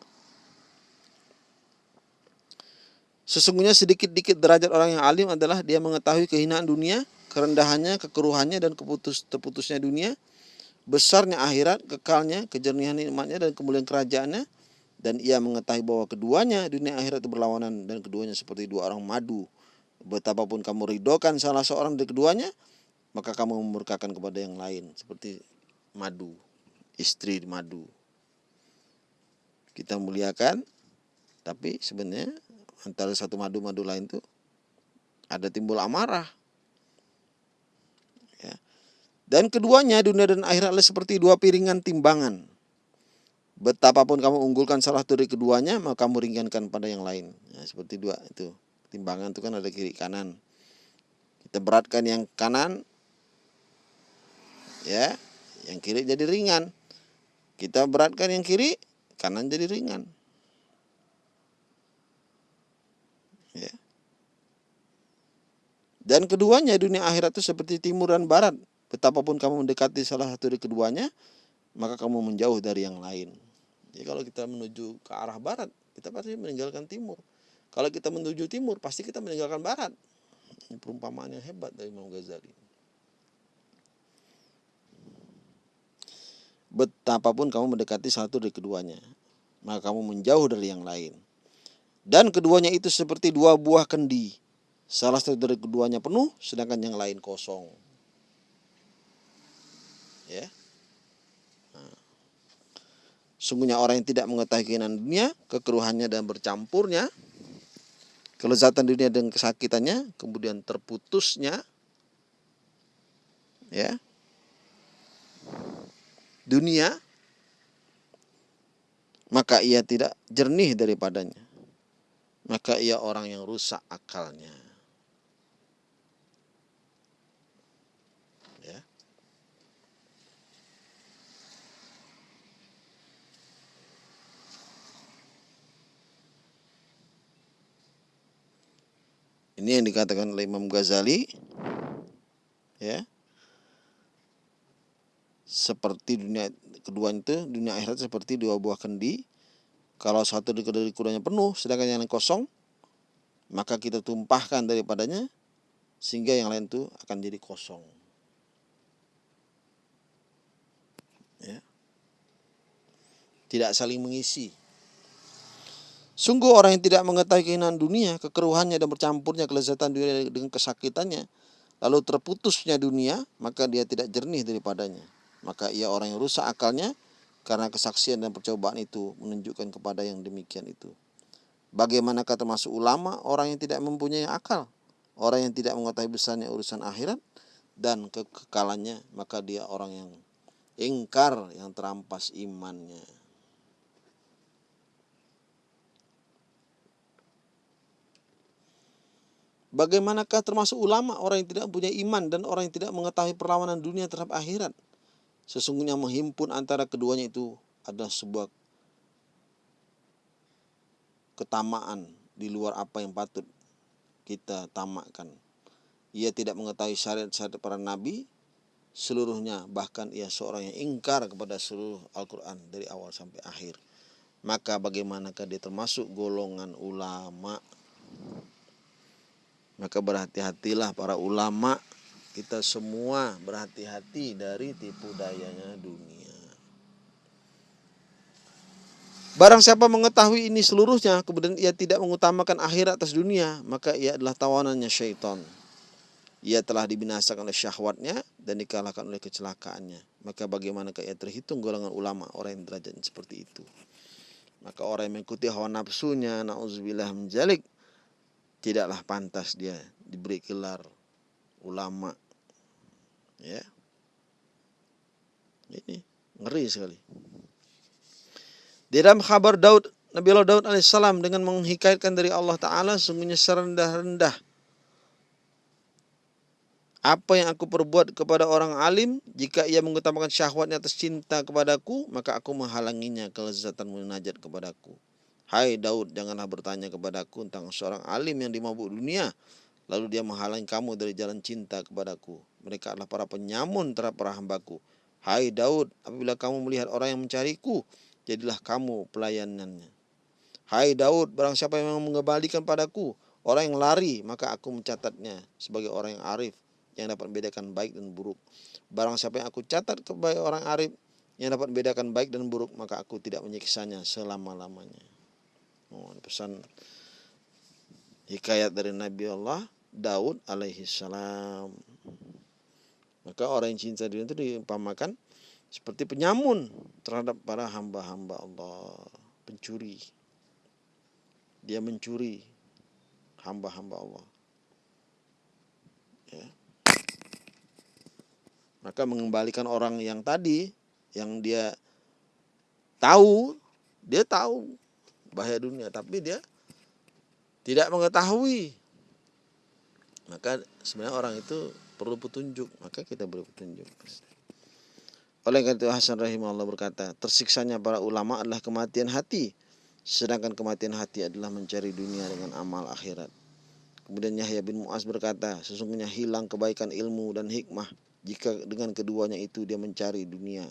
Sesungguhnya sedikit-dikit derajat orang yang alim adalah dia mengetahui kehinaan dunia, kerendahannya, kekeruhannya dan keputus terputusnya dunia, besarnya akhirat, kekalnya, kejernihan nikmatnya dan kemuliaan kerajaannya, dan ia mengetahui bahwa keduanya dunia akhirat itu berlawanan dan keduanya seperti dua orang madu. Betapapun kamu ridokan salah seorang dari keduanya, maka kamu memurkakan kepada yang lain seperti madu, istri madu. Kita muliakan, tapi sebenarnya antara satu madu-madu lain itu ada timbul amarah. Ya. Dan keduanya dunia dan akhirat seperti dua piringan timbangan Betapapun kamu unggulkan salah satu dari keduanya, maka kamu ringankan pada yang lain. Ya, seperti dua itu. Timbangan itu kan ada kiri kanan. Kita beratkan yang kanan, ya, yang kiri jadi ringan. Kita beratkan yang kiri, kanan jadi ringan. Ya. Dan keduanya dunia akhirat itu seperti timur dan barat. Betapapun kamu mendekati salah satu dari keduanya, maka kamu menjauh dari yang lain. Jadi kalau kita menuju ke arah barat, kita pasti meninggalkan timur. Kalau kita menuju timur, pasti kita meninggalkan barat. Ini perumpamaan yang hebat dari Imam Ghazali. Betapapun kamu mendekati satu dari keduanya, maka kamu menjauh dari yang lain. Dan keduanya itu seperti dua buah kendi. Salah satu dari keduanya penuh, sedangkan yang lain kosong. Ya. Sungguhnya orang yang tidak mengetahui keinginan dunia, kekeruhannya dan bercampurnya, kelezatan dunia dan kesakitannya, kemudian terputusnya, ya, dunia, maka ia tidak jernih daripadanya. Maka ia orang yang rusak akalnya. Ini yang dikatakan oleh Imam Ghazali ya. Seperti dunia kedua itu, dunia akhirat seperti dua buah kendi. Kalau satu dari keduanya penuh, sedangkan yang lain kosong, maka kita tumpahkan daripadanya sehingga yang lain itu akan jadi kosong. Ya. Tidak saling mengisi. Sungguh orang yang tidak mengetahui keinginan dunia, kekeruhannya dan bercampurnya kelezatan dunia dengan kesakitannya, lalu terputusnya dunia, maka dia tidak jernih daripadanya. Maka ia orang yang rusak akalnya karena kesaksian dan percobaan itu menunjukkan kepada yang demikian itu. Bagaimanakah termasuk ulama orang yang tidak mempunyai akal, orang yang tidak mengetahui besarnya urusan akhirat dan kekekalannya, maka dia orang yang ingkar yang terampas imannya. Bagaimanakah termasuk ulama orang yang tidak punya iman dan orang yang tidak mengetahui perlawanan dunia terhadap akhirat? Sesungguhnya menghimpun antara keduanya itu adalah sebuah ketamaan di luar apa yang patut kita tamakkan. Ia tidak mengetahui syariat-syariat para nabi seluruhnya, bahkan ia seorang yang ingkar kepada seluruh Al-Quran dari awal sampai akhir. Maka bagaimanakah dia termasuk golongan ulama' Maka berhati-hatilah para ulama kita semua berhati-hati dari tipu dayanya dunia. Barang siapa mengetahui ini seluruhnya, kemudian ia tidak mengutamakan akhirat atas dunia, maka ia adalah tawanannya syaitan. Ia telah dibinasakan oleh syahwatnya dan dikalahkan oleh kecelakaannya. Maka bagaimana ia terhitung golongan ulama, orang yang derajatnya seperti itu. Maka orang yang mengikuti hawa nafsunya, na'udzubillah menjalik, tidaklah pantas dia diberi gelar ulama. Ya. Ini ngeri sekali. Di dalam kabar Daud, Nabi Allah Daud alaihissalam dengan menghikayatkan dari Allah Ta'ala sungguhnya serendah-rendah apa yang aku perbuat kepada orang alim jika ia mengutamakan syahwatnya atas cinta kepadaku maka aku menghalanginya kelezatan munajat kepadaku Hai Daud janganlah bertanya kepadaku tentang seorang alim yang dimabuk dunia lalu dia menghalangi kamu dari jalan cinta kepadaku mereka adalah para penyamun terhadap para hambaku Hai Daud apabila kamu melihat orang yang mencariku jadilah kamu pelayanannya Hai Daud barang siapa yang mengembalikan padaku orang yang lari maka aku mencatatnya sebagai orang yang arif yang dapat membedakan baik dan buruk. Barang siapa yang aku catat kepada orang arif yang dapat membedakan baik dan buruk, maka aku tidak menyiksanya selama-lamanya. Oh, pesan hikayat dari Nabi Allah Daud alaihi salam. Maka orang yang cinta dunia itu diumpamakan seperti penyamun terhadap para hamba-hamba Allah, pencuri. Dia mencuri hamba-hamba Allah. Ya maka mengembalikan orang yang tadi yang dia tahu dia tahu bahaya dunia. Tapi dia tidak mengetahui. Maka sebenarnya orang itu perlu petunjuk. Maka kita beri petunjuk. Oleh karena itu Hasan rahimahullah berkata tersiksanya para ulama adalah kematian hati. Sedangkan kematian hati adalah mencari dunia dengan amal akhirat. Kemudian Yahya bin Muaz berkata sesungguhnya hilang kebaikan ilmu dan hikmah jika dengan keduanya itu dia mencari dunia.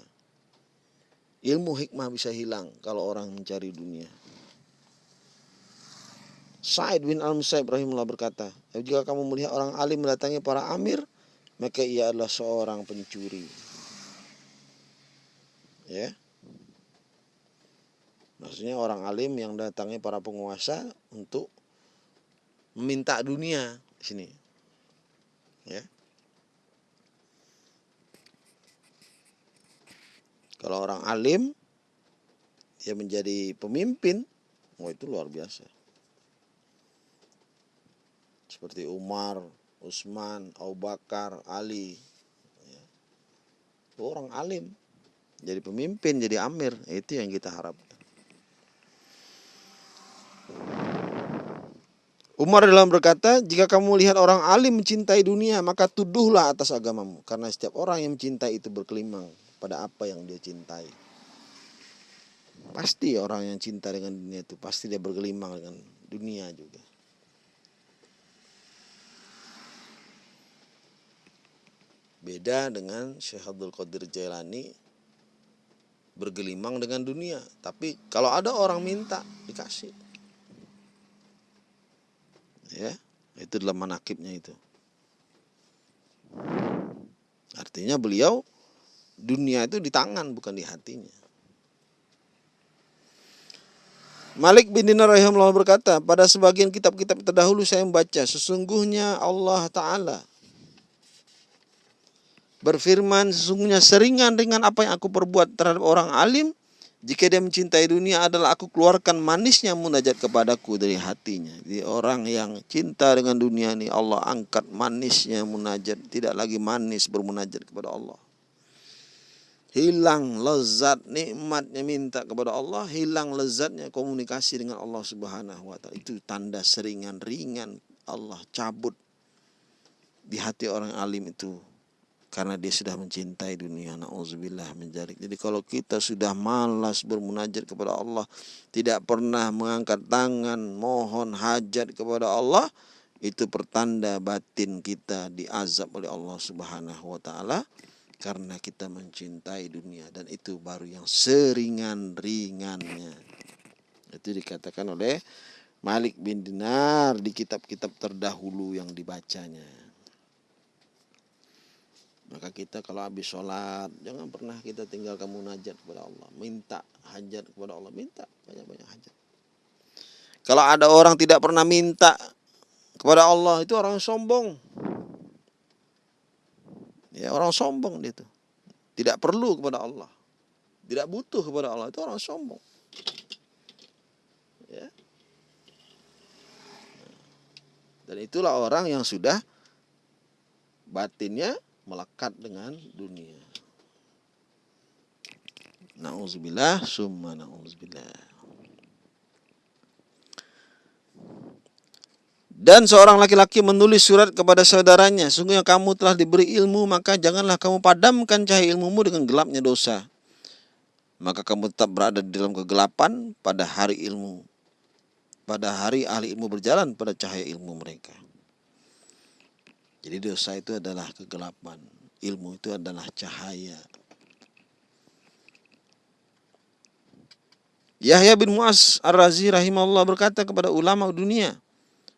Ilmu hikmah bisa hilang kalau orang mencari dunia. Said bin Al-Musaib rahimullah berkata, jika kamu melihat orang alim mendatangi para amir, maka ia adalah seorang pencuri. Ya. Maksudnya orang alim yang datangi para penguasa untuk meminta dunia di sini. Ya. Kalau orang alim dia menjadi pemimpin, oh itu luar biasa. Seperti Umar, Utsman, Abu Bakar, Ali. Ya. Itu orang alim. Jadi pemimpin, jadi amir. Itu yang kita harapkan. Umar dalam berkata, jika kamu lihat orang alim mencintai dunia, maka tuduhlah atas agamamu. Karena setiap orang yang mencintai itu berkelimang pada apa yang dia cintai. Pasti orang yang cinta dengan dunia itu pasti dia bergelimang dengan dunia juga. Beda dengan Syekh Abdul Qadir Jailani bergelimang dengan dunia. Tapi kalau ada orang minta dikasih. Ya, itu dalam manakibnya itu. Artinya beliau dunia itu di tangan bukan di hatinya. Malik bin Dinar rahimahullah berkata, pada sebagian kitab-kitab terdahulu saya membaca, sesungguhnya Allah Ta'ala berfirman, sesungguhnya seringan dengan apa yang aku perbuat terhadap orang alim, jika dia mencintai dunia adalah aku keluarkan manisnya munajat kepadaku dari hatinya. Jadi orang yang cinta dengan dunia ini Allah angkat manisnya munajat, tidak lagi manis bermunajat kepada Allah. Hilang lezat nikmatnya minta kepada Allah. Hilang lezatnya komunikasi dengan Allah Subhanahu wa taala. Itu tanda seringan ringan Allah cabut di hati orang alim itu karena dia sudah mencintai dunia nauzubillah menjadi jadi kalau kita sudah malas bermunajat kepada Allah tidak pernah mengangkat tangan mohon hajat kepada Allah itu pertanda batin kita diazab oleh Allah Subhanahu wa taala karena kita mencintai dunia dan itu baru yang seringan-ringannya. Itu dikatakan oleh Malik bin Dinar di kitab-kitab terdahulu yang dibacanya. Maka kita kalau habis sholat jangan pernah kita tinggalkan munajat kepada Allah. Minta hajat kepada Allah. Minta banyak-banyak hajat. Kalau ada orang tidak pernah minta kepada Allah itu orang sombong. Ya, orang sombong dia itu. Tidak perlu kepada Allah. Tidak butuh kepada Allah. Itu orang sombong. Ya. Dan itulah orang yang sudah batinnya melekat dengan dunia. Nauzubillah, summa nauzubillah. Dan seorang laki-laki menulis surat kepada saudaranya, sungguh yang kamu telah diberi ilmu, maka janganlah kamu padamkan cahaya ilmumu dengan gelapnya dosa. Maka kamu tetap berada di dalam kegelapan pada hari ilmu. Pada hari ahli ilmu berjalan pada cahaya ilmu mereka. Jadi dosa itu adalah kegelapan. Ilmu itu adalah cahaya. Yahya bin Mu'az Ar-Razi rahimahullah berkata kepada ulama dunia,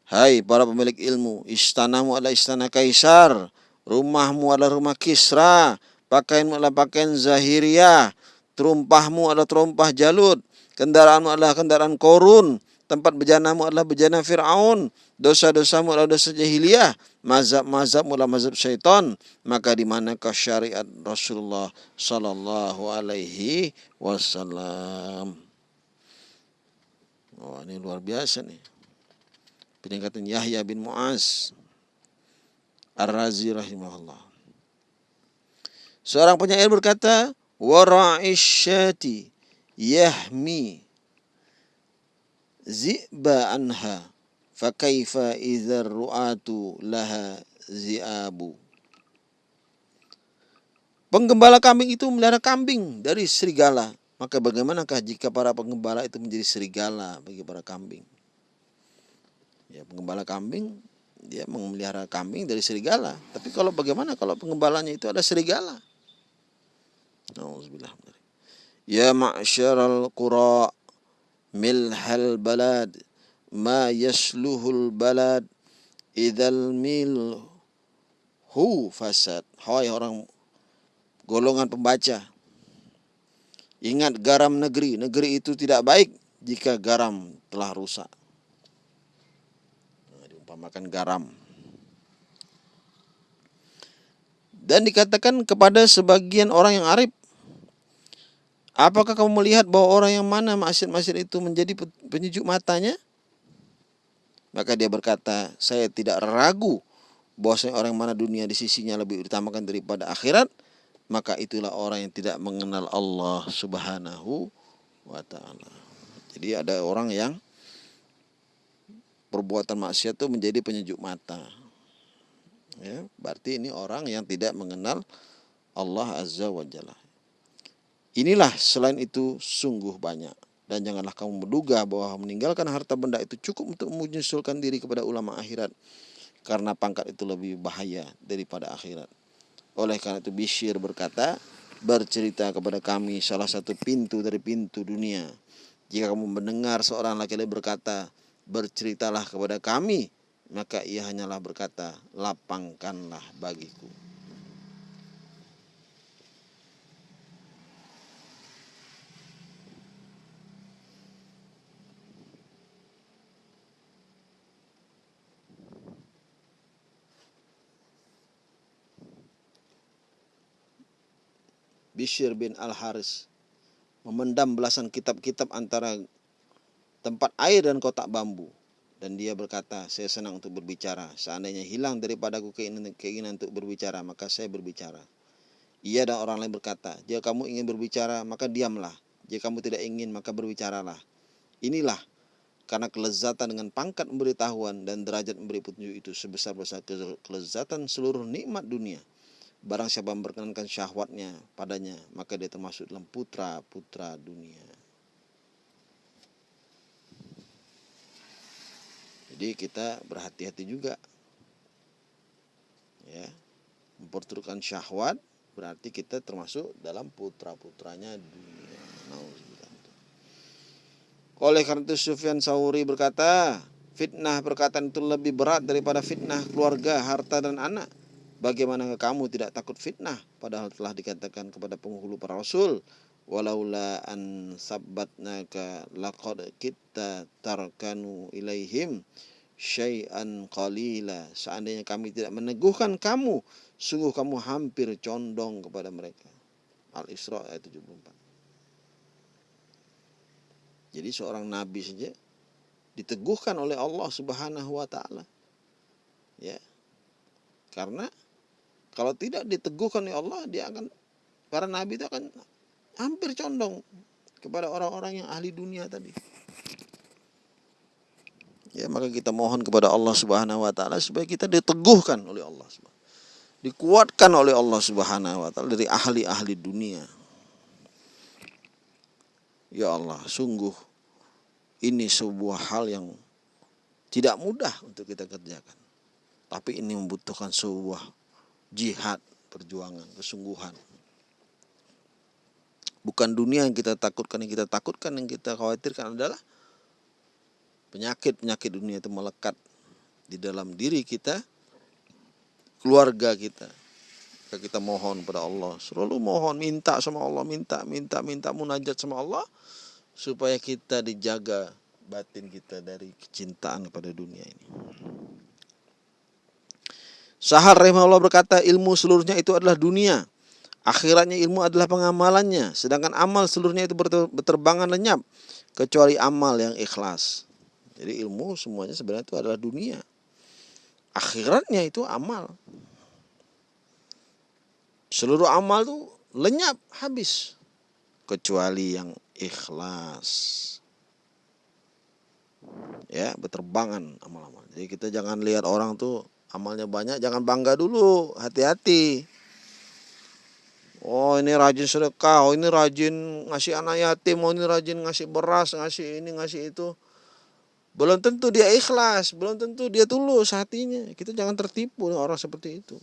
Hai para pemilik ilmu, istanamu adalah istana kaisar, rumahmu adalah rumah Kisra, pakaianmu adalah pakaian Zahiriyah, terumpahmu adalah terumpah Jalut, kendaraanmu adalah kendaraan Korun, tempat bejanamu adalah bejana Fir'aun, dosa-dosamu adalah dosa jahiliyah, mazhab-mazhabmu adalah mazhab syaitan, maka di manakah syariat Rasulullah sallallahu alaihi wasallam? Oh, ini luar biasa nih peningkatan Yahya bin Muaz Ar-Razi rahimahullah. Seorang penyair berkata, "Wara'isyati yahmi zi'ba anha fakaifa idzar ru'atu laha zi'abu." Penggembala kambing itu melihara kambing dari serigala. Maka bagaimanakah jika para penggembala itu menjadi serigala bagi para kambing? ya penggembala kambing dia memelihara kambing dari serigala tapi kalau bagaimana kalau penggembalanya itu ada serigala Nauzubillah Ya ma'syaral qura milhal balad ma yasluhul balad idzal mil hu fasad hai orang golongan pembaca ingat garam negeri negeri itu tidak baik jika garam telah rusak makan garam. Dan dikatakan kepada sebagian orang yang arif, apakah kamu melihat bahwa orang yang mana maksiat-maksiat itu menjadi penyejuk matanya? Maka dia berkata, saya tidak ragu bahwasanya orang mana dunia di sisinya lebih utamakan daripada akhirat, maka itulah orang yang tidak mengenal Allah Subhanahu wa taala. Jadi ada orang yang perbuatan maksiat itu menjadi penyejuk mata. Ya, berarti ini orang yang tidak mengenal Allah Azza wa Jalla. Inilah selain itu sungguh banyak. Dan janganlah kamu menduga bahwa meninggalkan harta benda itu cukup untuk menyusulkan diri kepada ulama akhirat. Karena pangkat itu lebih bahaya daripada akhirat. Oleh karena itu Bishir berkata, bercerita kepada kami salah satu pintu dari pintu dunia. Jika kamu mendengar seorang laki-laki berkata, berceritalah kepada kami maka ia hanyalah berkata lapangkanlah bagiku Bishr bin Al-Haris memendam belasan kitab-kitab antara tempat air dan kotak bambu. Dan dia berkata, saya senang untuk berbicara. Seandainya hilang daripadaku keinginan, keinginan untuk berbicara, maka saya berbicara. Ia dan orang lain berkata, jika kamu ingin berbicara, maka diamlah. Jika kamu tidak ingin, maka berbicaralah. Inilah karena kelezatan dengan pangkat memberitahuan dan derajat memberi petunjuk itu sebesar-besar kelezatan seluruh nikmat dunia. Barang siapa memperkenankan syahwatnya padanya, maka dia termasuk dalam putra-putra dunia. Jadi kita berhati-hati juga. Ya. Memperturutkan syahwat berarti kita termasuk dalam putra-putranya dunia. Oleh karena itu Sufyan Sauri berkata, fitnah perkataan itu lebih berat daripada fitnah keluarga, harta dan anak. Bagaimana kamu tidak takut fitnah? Padahal telah dikatakan kepada penghulu para rasul walaula an sabbatnaka laqad kita tarkanu ilaihim syai'an qalila. Seandainya kami tidak meneguhkan kamu sungguh kamu hampir condong kepada mereka. Al-Isra ayat 74 jadi seorang nabi saja diteguhkan oleh Allah Subhanahu wa taala. Ya. Karena kalau tidak diteguhkan oleh Allah dia akan para nabi itu akan hampir condong kepada orang-orang yang ahli dunia tadi. Ya maka kita mohon kepada Allah Subhanahu wa taala supaya kita diteguhkan oleh Allah dikuatkan oleh Allah Subhanahu wa taala dari ahli-ahli dunia. Ya Allah sungguh ini sebuah hal yang tidak mudah untuk kita kerjakan. Tapi ini membutuhkan sebuah jihad, perjuangan, kesungguhan. Bukan dunia yang kita takutkan, yang kita takutkan, yang kita khawatirkan adalah penyakit-penyakit dunia itu melekat di dalam diri kita, keluarga kita. Kita mohon pada Allah, selalu mohon, minta sama Allah, minta, minta, minta munajat sama Allah, supaya kita dijaga batin kita dari kecintaan kepada dunia ini. Sahar rahimahullah berkata ilmu seluruhnya itu adalah dunia. Akhiratnya ilmu adalah pengamalannya. Sedangkan amal seluruhnya itu berterbangan lenyap. Kecuali amal yang ikhlas. Jadi ilmu semuanya sebenarnya itu adalah dunia. Akhiratnya itu amal. Seluruh amal itu lenyap habis. Kecuali yang ikhlas ya berterbangan amal-amal jadi kita jangan lihat orang tuh amalnya banyak jangan bangga dulu. Hati-hati. Oh ini rajin sedekah. Oh ini rajin ngasih anak yatim. Oh ini rajin ngasih beras ngasih ini ngasih itu. Belum tentu dia ikhlas. Belum tentu dia tulus hatinya. Kita jangan tertipu orang seperti itu.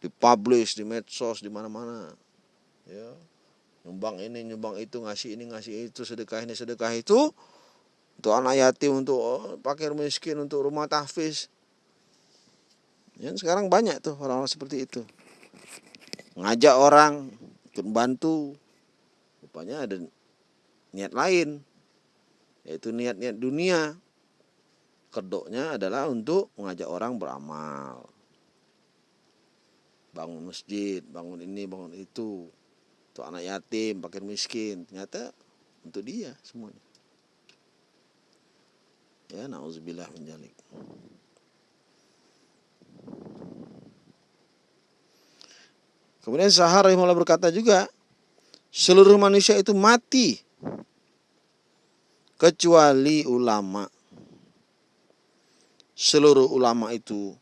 Dipublish di medsos di mana-mana. Ya. Nyumbang ini nyumbang itu ngasih ini ngasih itu sedekah ini sedekah itu. Untuk anak yatim untuk oh, pakir miskin untuk rumah tahfiz ya sekarang banyak tuh orang-orang seperti itu. Ngajak orang ikut bantu rupanya ada niat lain yaitu niat-niat dunia. Kedoknya adalah untuk mengajak orang beramal. Bangun masjid bangun ini bangun itu. Untuk anak yatim, pakir miskin, ternyata untuk dia semuanya. Ya, nauzubillah menjalik. Kemudian Sahar rahimahullah berkata juga, seluruh manusia itu mati kecuali ulama. Seluruh ulama itu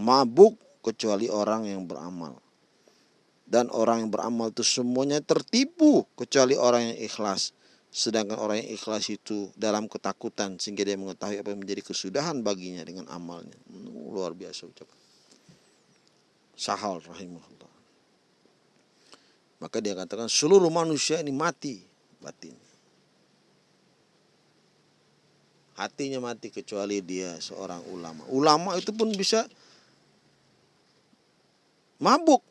mabuk kecuali orang yang beramal dan orang yang beramal itu semuanya tertipu kecuali orang yang ikhlas. Sedangkan orang yang ikhlas itu dalam ketakutan sehingga dia mengetahui apa yang menjadi kesudahan baginya dengan amalnya. Luar biasa ucapan. Sahal rahimahullah. Maka dia katakan seluruh manusia ini mati batin. Hatinya mati kecuali dia seorang ulama. Ulama itu pun bisa mabuk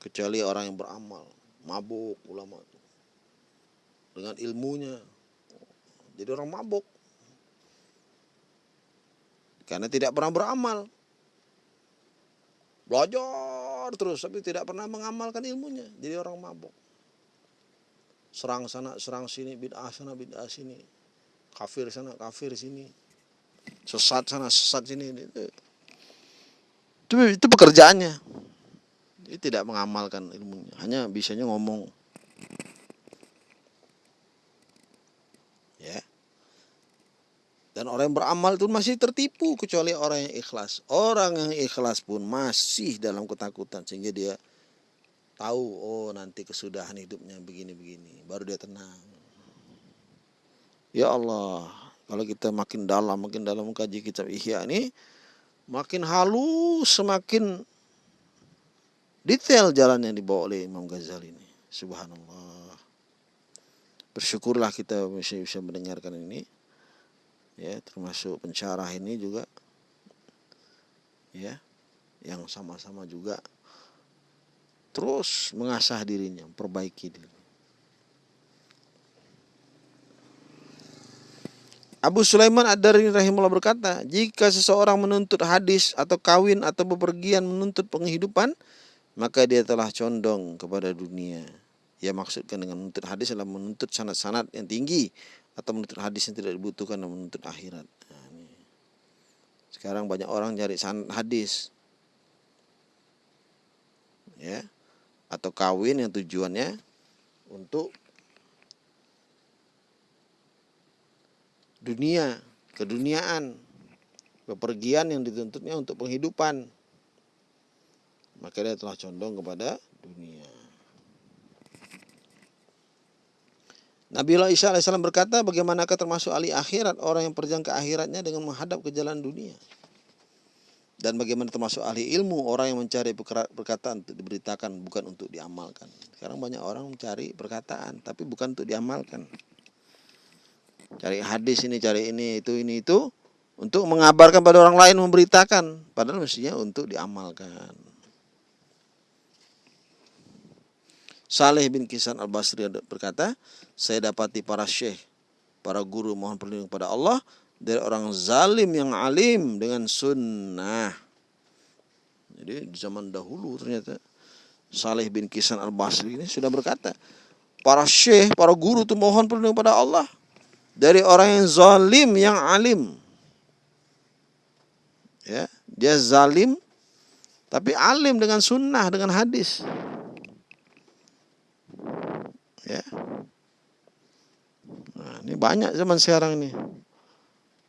kecuali orang yang beramal mabuk ulama itu dengan ilmunya jadi orang mabuk karena tidak pernah beramal belajar terus tapi tidak pernah mengamalkan ilmunya. Jadi orang mabuk. Serang sana serang sini bid'ah sana bid'ah sini. Kafir sana kafir sini. Sesat sana sesat sini. Itu itu, itu pekerjaannya. Dia tidak mengamalkan ilmunya, hanya bisanya ngomong. Ya. Dan orang yang beramal itu masih tertipu kecuali orang yang ikhlas. Orang yang ikhlas pun masih dalam ketakutan sehingga dia tahu oh nanti kesudahan hidupnya begini-begini, baru dia tenang. Ya Allah, kalau kita makin dalam, makin dalam mengkaji kitab Ihya ini, makin halus, semakin detail jalan yang dibawa oleh Imam Ghazali ini. Subhanallah. Bersyukurlah kita bisa mendengarkan ini. Ya, termasuk pencarah ini juga ya, yang sama-sama juga terus mengasah dirinya, perbaiki diri. Abu Sulaiman Ad-Dari rahimahullah berkata, jika seseorang menuntut hadis atau kawin atau bepergian menuntut penghidupan, maka dia telah condong kepada dunia. Ya maksudkan dengan menuntut hadis adalah menuntut sanat-sanat yang tinggi atau menuntut hadis yang tidak dibutuhkan dan menuntut akhirat. Nah, ini. Sekarang banyak orang cari hadis. Ya. Atau kawin yang tujuannya untuk dunia, keduniaan, bepergian yang dituntutnya untuk penghidupan. Maka dia telah condong kepada dunia. Nabi Allah Isa AS berkata, bagaimanakah termasuk ahli akhirat orang yang perjang ke akhiratnya dengan menghadap ke jalan dunia? Dan bagaimana termasuk ahli ilmu orang yang mencari perkataan untuk diberitakan bukan untuk diamalkan. Sekarang banyak orang mencari perkataan tapi bukan untuk diamalkan. Cari hadis ini, cari ini, itu, ini, itu untuk mengabarkan pada orang lain memberitakan padahal mestinya untuk diamalkan. Saleh bin Kisan al-Basri berkata, saya dapati para syekh, para guru mohon perlindungan kepada Allah dari orang zalim yang alim dengan sunnah. Jadi di zaman dahulu ternyata Saleh bin Kisan al-Basri ini sudah berkata, para syekh, para guru itu mohon perlindungan kepada Allah dari orang yang zalim yang alim. Ya, dia zalim tapi alim dengan sunnah, dengan hadis. Ya. Nah, ini banyak zaman sekarang ini.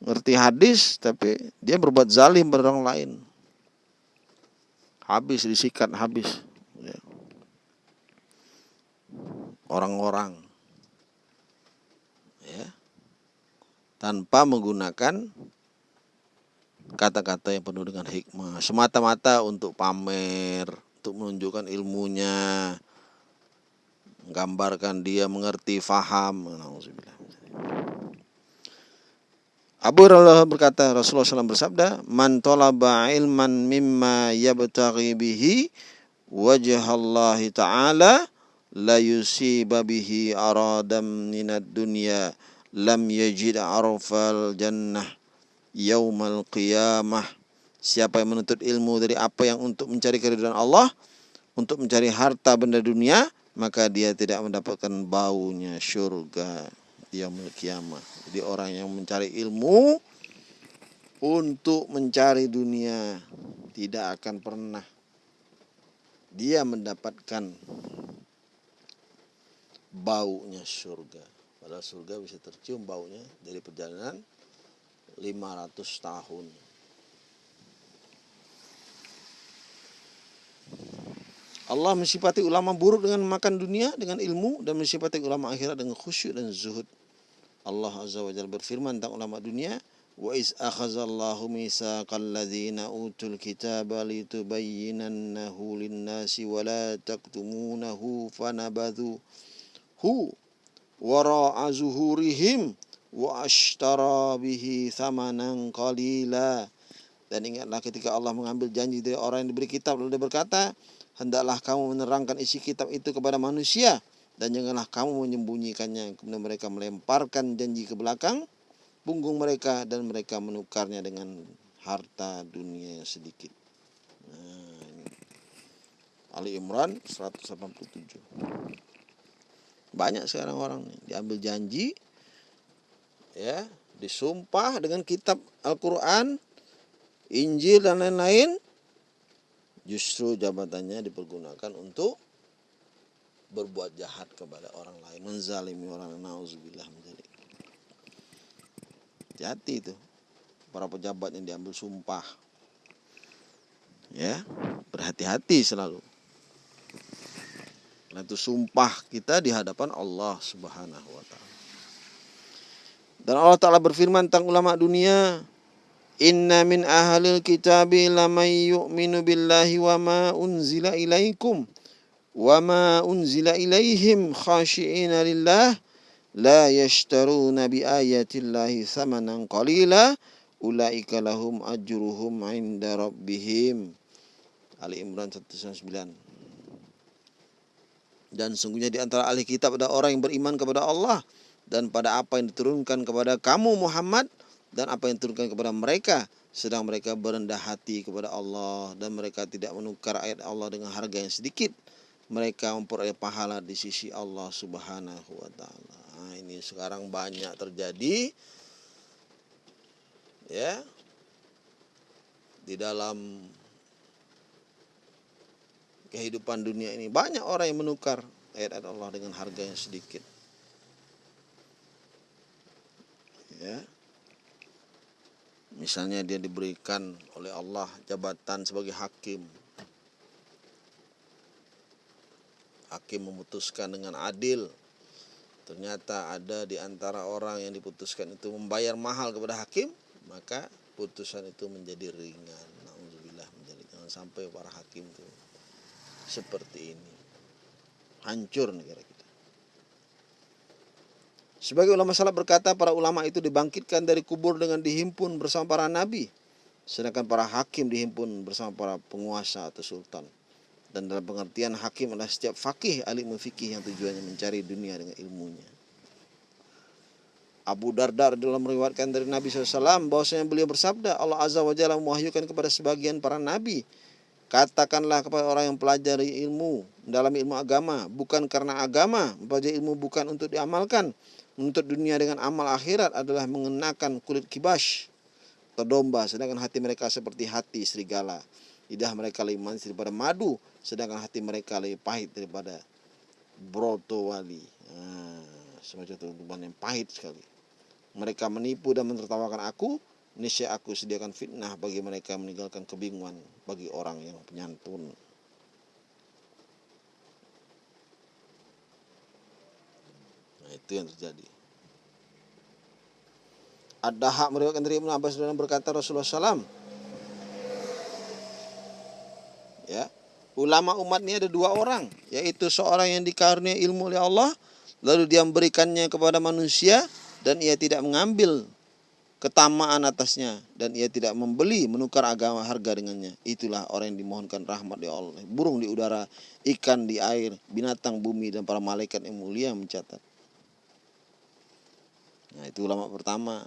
Ngerti hadis tapi dia berbuat zalim pada orang lain. Habis disikat habis. Ya. Orang-orang. Ya. Tanpa menggunakan kata-kata yang penuh dengan hikmah semata-mata untuk pamer untuk menunjukkan ilmunya menggambarkan dia mengerti, faham. Abu Hurairah berkata Rasulullah SAW bersabda, "Man talaba ilman mimma yabtaghi bihi wajah Allah taala la yusiba bihi aradam minad dunya lam yajid arfal jannah yaumal qiyamah." Siapa yang menuntut ilmu dari apa yang untuk mencari keridhaan Allah, untuk mencari harta benda dunia, maka dia tidak mendapatkan baunya surga dia kiamat. Jadi orang yang mencari ilmu untuk mencari dunia tidak akan pernah dia mendapatkan baunya surga. Padahal surga bisa tercium baunya dari perjalanan 500 tahun. Allah mensifati ulama buruk dengan makan dunia dengan ilmu dan mensifati ulama akhirat dengan khusyuk dan zuhud. Allah Azza wa Jalla berfirman tentang ulama dunia, "Wa iz akhazallahu mitsaqal ladzina utul kitaba litubayyinannahu lin-nasi wa la taktumunahu fanabadhu hu wara'a zuhurihim wa ashtara bihi thamanan qalila." Dan ingatlah ketika Allah mengambil janji dari orang yang diberi kitab lalu dia berkata, hendaklah kamu menerangkan isi kitab itu kepada manusia dan janganlah kamu menyembunyikannya. Kemudian mereka melemparkan janji ke belakang punggung mereka dan mereka menukarnya dengan harta dunia yang sedikit. Nah. Ali Imran 187 banyak sekarang orang nih diambil janji ya disumpah dengan kitab Al-Quran Injil dan lain-lain justru jabatannya dipergunakan untuk berbuat jahat kepada orang lain, menzalimi orang nauzubillah menjadi. Hati itu para pejabat yang diambil sumpah. Ya, berhati-hati selalu. Karena itu sumpah kita di hadapan Allah Subhanahu wa taala. Dan Allah Ta'ala berfirman tentang ulama dunia, Inna min ahlil kitabi lamay yu'minu billahi wa ma unzila ilaikum wa ma unzila ilaihim khashi'ina lillah la yashtaruna bi ayatillahi thamanan qalila. Ulaika lahum ajruhum inda rabbihim. Ali Imran 109 dan sungguhnya di antara ahli kitab ada orang yang beriman kepada Allah dan pada apa yang diturunkan kepada kamu Muhammad dan apa yang turunkan kepada mereka sedang mereka berendah hati kepada Allah dan mereka tidak menukar ayat Allah dengan harga yang sedikit mereka memperoleh pahala di sisi Allah Subhanahu wa taala. Nah, ini sekarang banyak terjadi ya. di dalam kehidupan dunia ini banyak orang yang menukar ayat-ayat Allah dengan harga yang sedikit ya misalnya dia diberikan oleh Allah jabatan sebagai hakim. Hakim memutuskan dengan adil. Ternyata ada di antara orang yang diputuskan itu membayar mahal kepada hakim maka putusan itu menjadi ringan. Alhamdulillah menjadi jangan sampai para hakim itu seperti ini. Hancur negara kita sebagai ulama salaf berkata para ulama itu dibangkitkan dari kubur dengan dihimpun bersama para nabi. Sedangkan para hakim dihimpun bersama para penguasa atau sultan. Dan dalam pengertian hakim adalah setiap fakih alim fikih yang tujuannya mencari dunia dengan ilmunya. Abu Darda dalam meriwayatkan dari Nabi SAW bahwasanya beliau bersabda Allah Azza wa Jalla mewahyukan kepada sebagian para nabi. Katakanlah kepada orang yang pelajari ilmu dalam ilmu agama. Bukan karena agama mempelajari ilmu bukan untuk diamalkan menuntut dunia dengan amal akhirat adalah mengenakan kulit kibas atau domba sedangkan hati mereka seperti hati serigala. Lidah mereka lebih manis daripada madu sedangkan hati mereka lebih pahit daripada broto wali nah, semacam tubuhan yang pahit sekali. Mereka menipu dan menertawakan aku niscaya aku sediakan fitnah bagi mereka meninggalkan kebingungan bagi orang yang penyantun nah itu yang terjadi. Ada hak meriwayatkan dari Ibnu Abbas dan berkata Rasulullah SAW ya. Ulama umat ini ada dua orang yaitu seorang yang dikaruniai ilmu oleh Allah lalu dia memberikannya kepada manusia dan ia tidak mengambil ketamaan atasnya dan ia tidak membeli menukar agama harga dengannya. Itulah orang yang dimohonkan rahmat ya Allah. Burung di udara ikan di air binatang bumi dan para malaikat yang mulia mencatat nah itu ulama pertama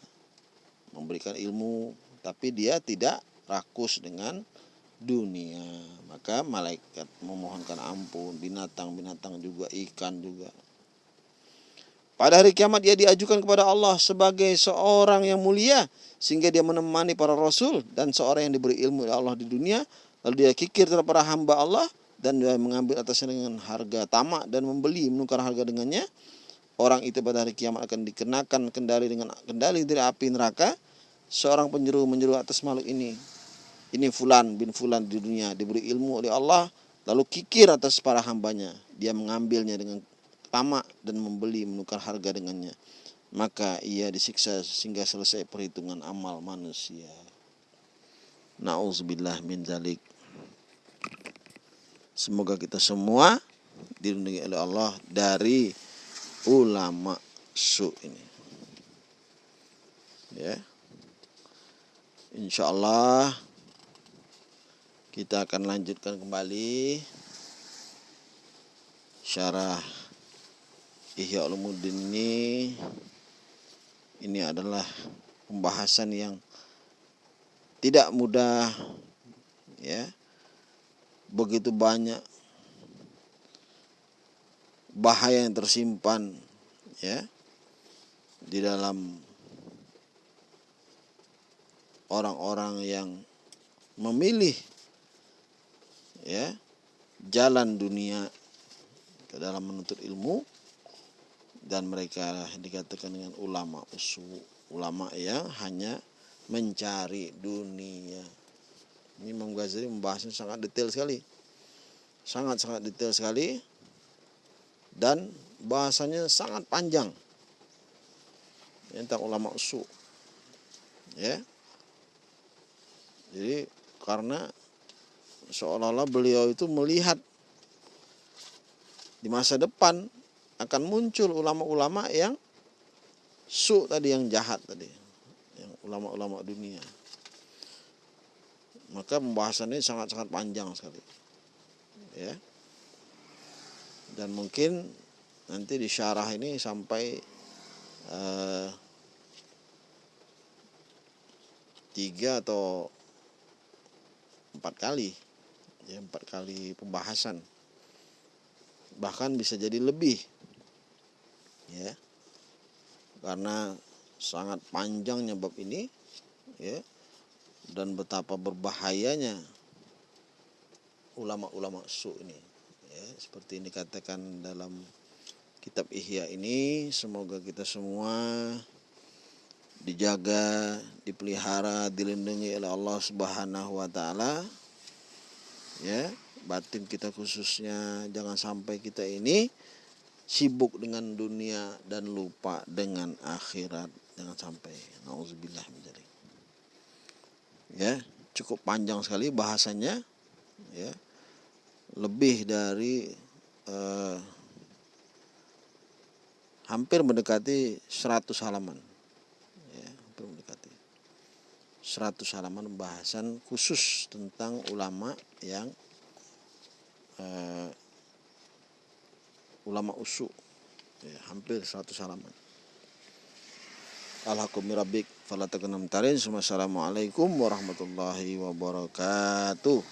memberikan ilmu tapi dia tidak rakus dengan dunia. Maka malaikat memohonkan ampun, binatang-binatang juga, ikan juga. Pada hari kiamat dia diajukan kepada Allah sebagai seorang yang mulia sehingga dia menemani para rasul dan seorang yang diberi ilmu oleh Allah di dunia lalu dia kikir terhadap para hamba Allah dan dia mengambil atasnya dengan harga tamak dan membeli menukar harga dengannya orang itu pada hari kiamat akan dikenakan kendali dengan kendali dari api neraka. Seorang penjuru menjeru atas makhluk ini ini fulan bin fulan di dunia diberi ilmu oleh Allah lalu kikir atas para hambanya. Dia mengambilnya dengan tamak dan membeli menukar harga dengannya. Maka ia disiksa sehingga selesai perhitungan amal manusia. Nauzubillah min zalik. Semoga kita semua dilindungi oleh Allah dari ulama su ini. Ya. Insya Allah kita akan lanjutkan kembali syarah Ihya Ulumuddin ini ini adalah pembahasan yang tidak mudah ya begitu banyak bahaya yang tersimpan ya di dalam orang-orang yang memilih ya jalan dunia ke dalam menuntut ilmu. Dan mereka dikatakan dengan ulama usu ulama yang hanya mencari dunia. Ini Imam Ghazali membahasnya sangat detail sekali. Sangat sangat detail sekali dan bahasanya sangat panjang. Tentang ulama usu ya. Jadi karena seolah-olah beliau itu melihat di masa depan akan muncul ulama-ulama yang su tadi yang jahat tadi. Yang ulama-ulama dunia. Maka pembahasannya sangat-sangat panjang sekali. Ya dan mungkin nanti di syarah ini sampai uh, tiga atau empat kali. Ya empat kali pembahasan. Bahkan bisa jadi lebih. Ya. Karena sangat panjangnya bab ini ya. Dan betapa berbahayanya ulama-ulama su ini ya seperti ini katakan dalam kitab Ihya ini semoga kita semua dijaga, dipelihara, dilindungi oleh Allah Subhanahu wa taala. Ya, batin kita khususnya jangan sampai kita ini sibuk dengan dunia dan lupa dengan akhirat. Jangan sampai. Nauzubillah. Ya, cukup panjang sekali bahasanya. Ya. Lebih dari eh, hampir mendekati 100 halaman. 100 halaman pembahasan khusus tentang ulama yang uh, ulama usu. Ya, hampir 100 halaman. Alhamdulillah Assalamualaikum warahmatullahi wabarakatuh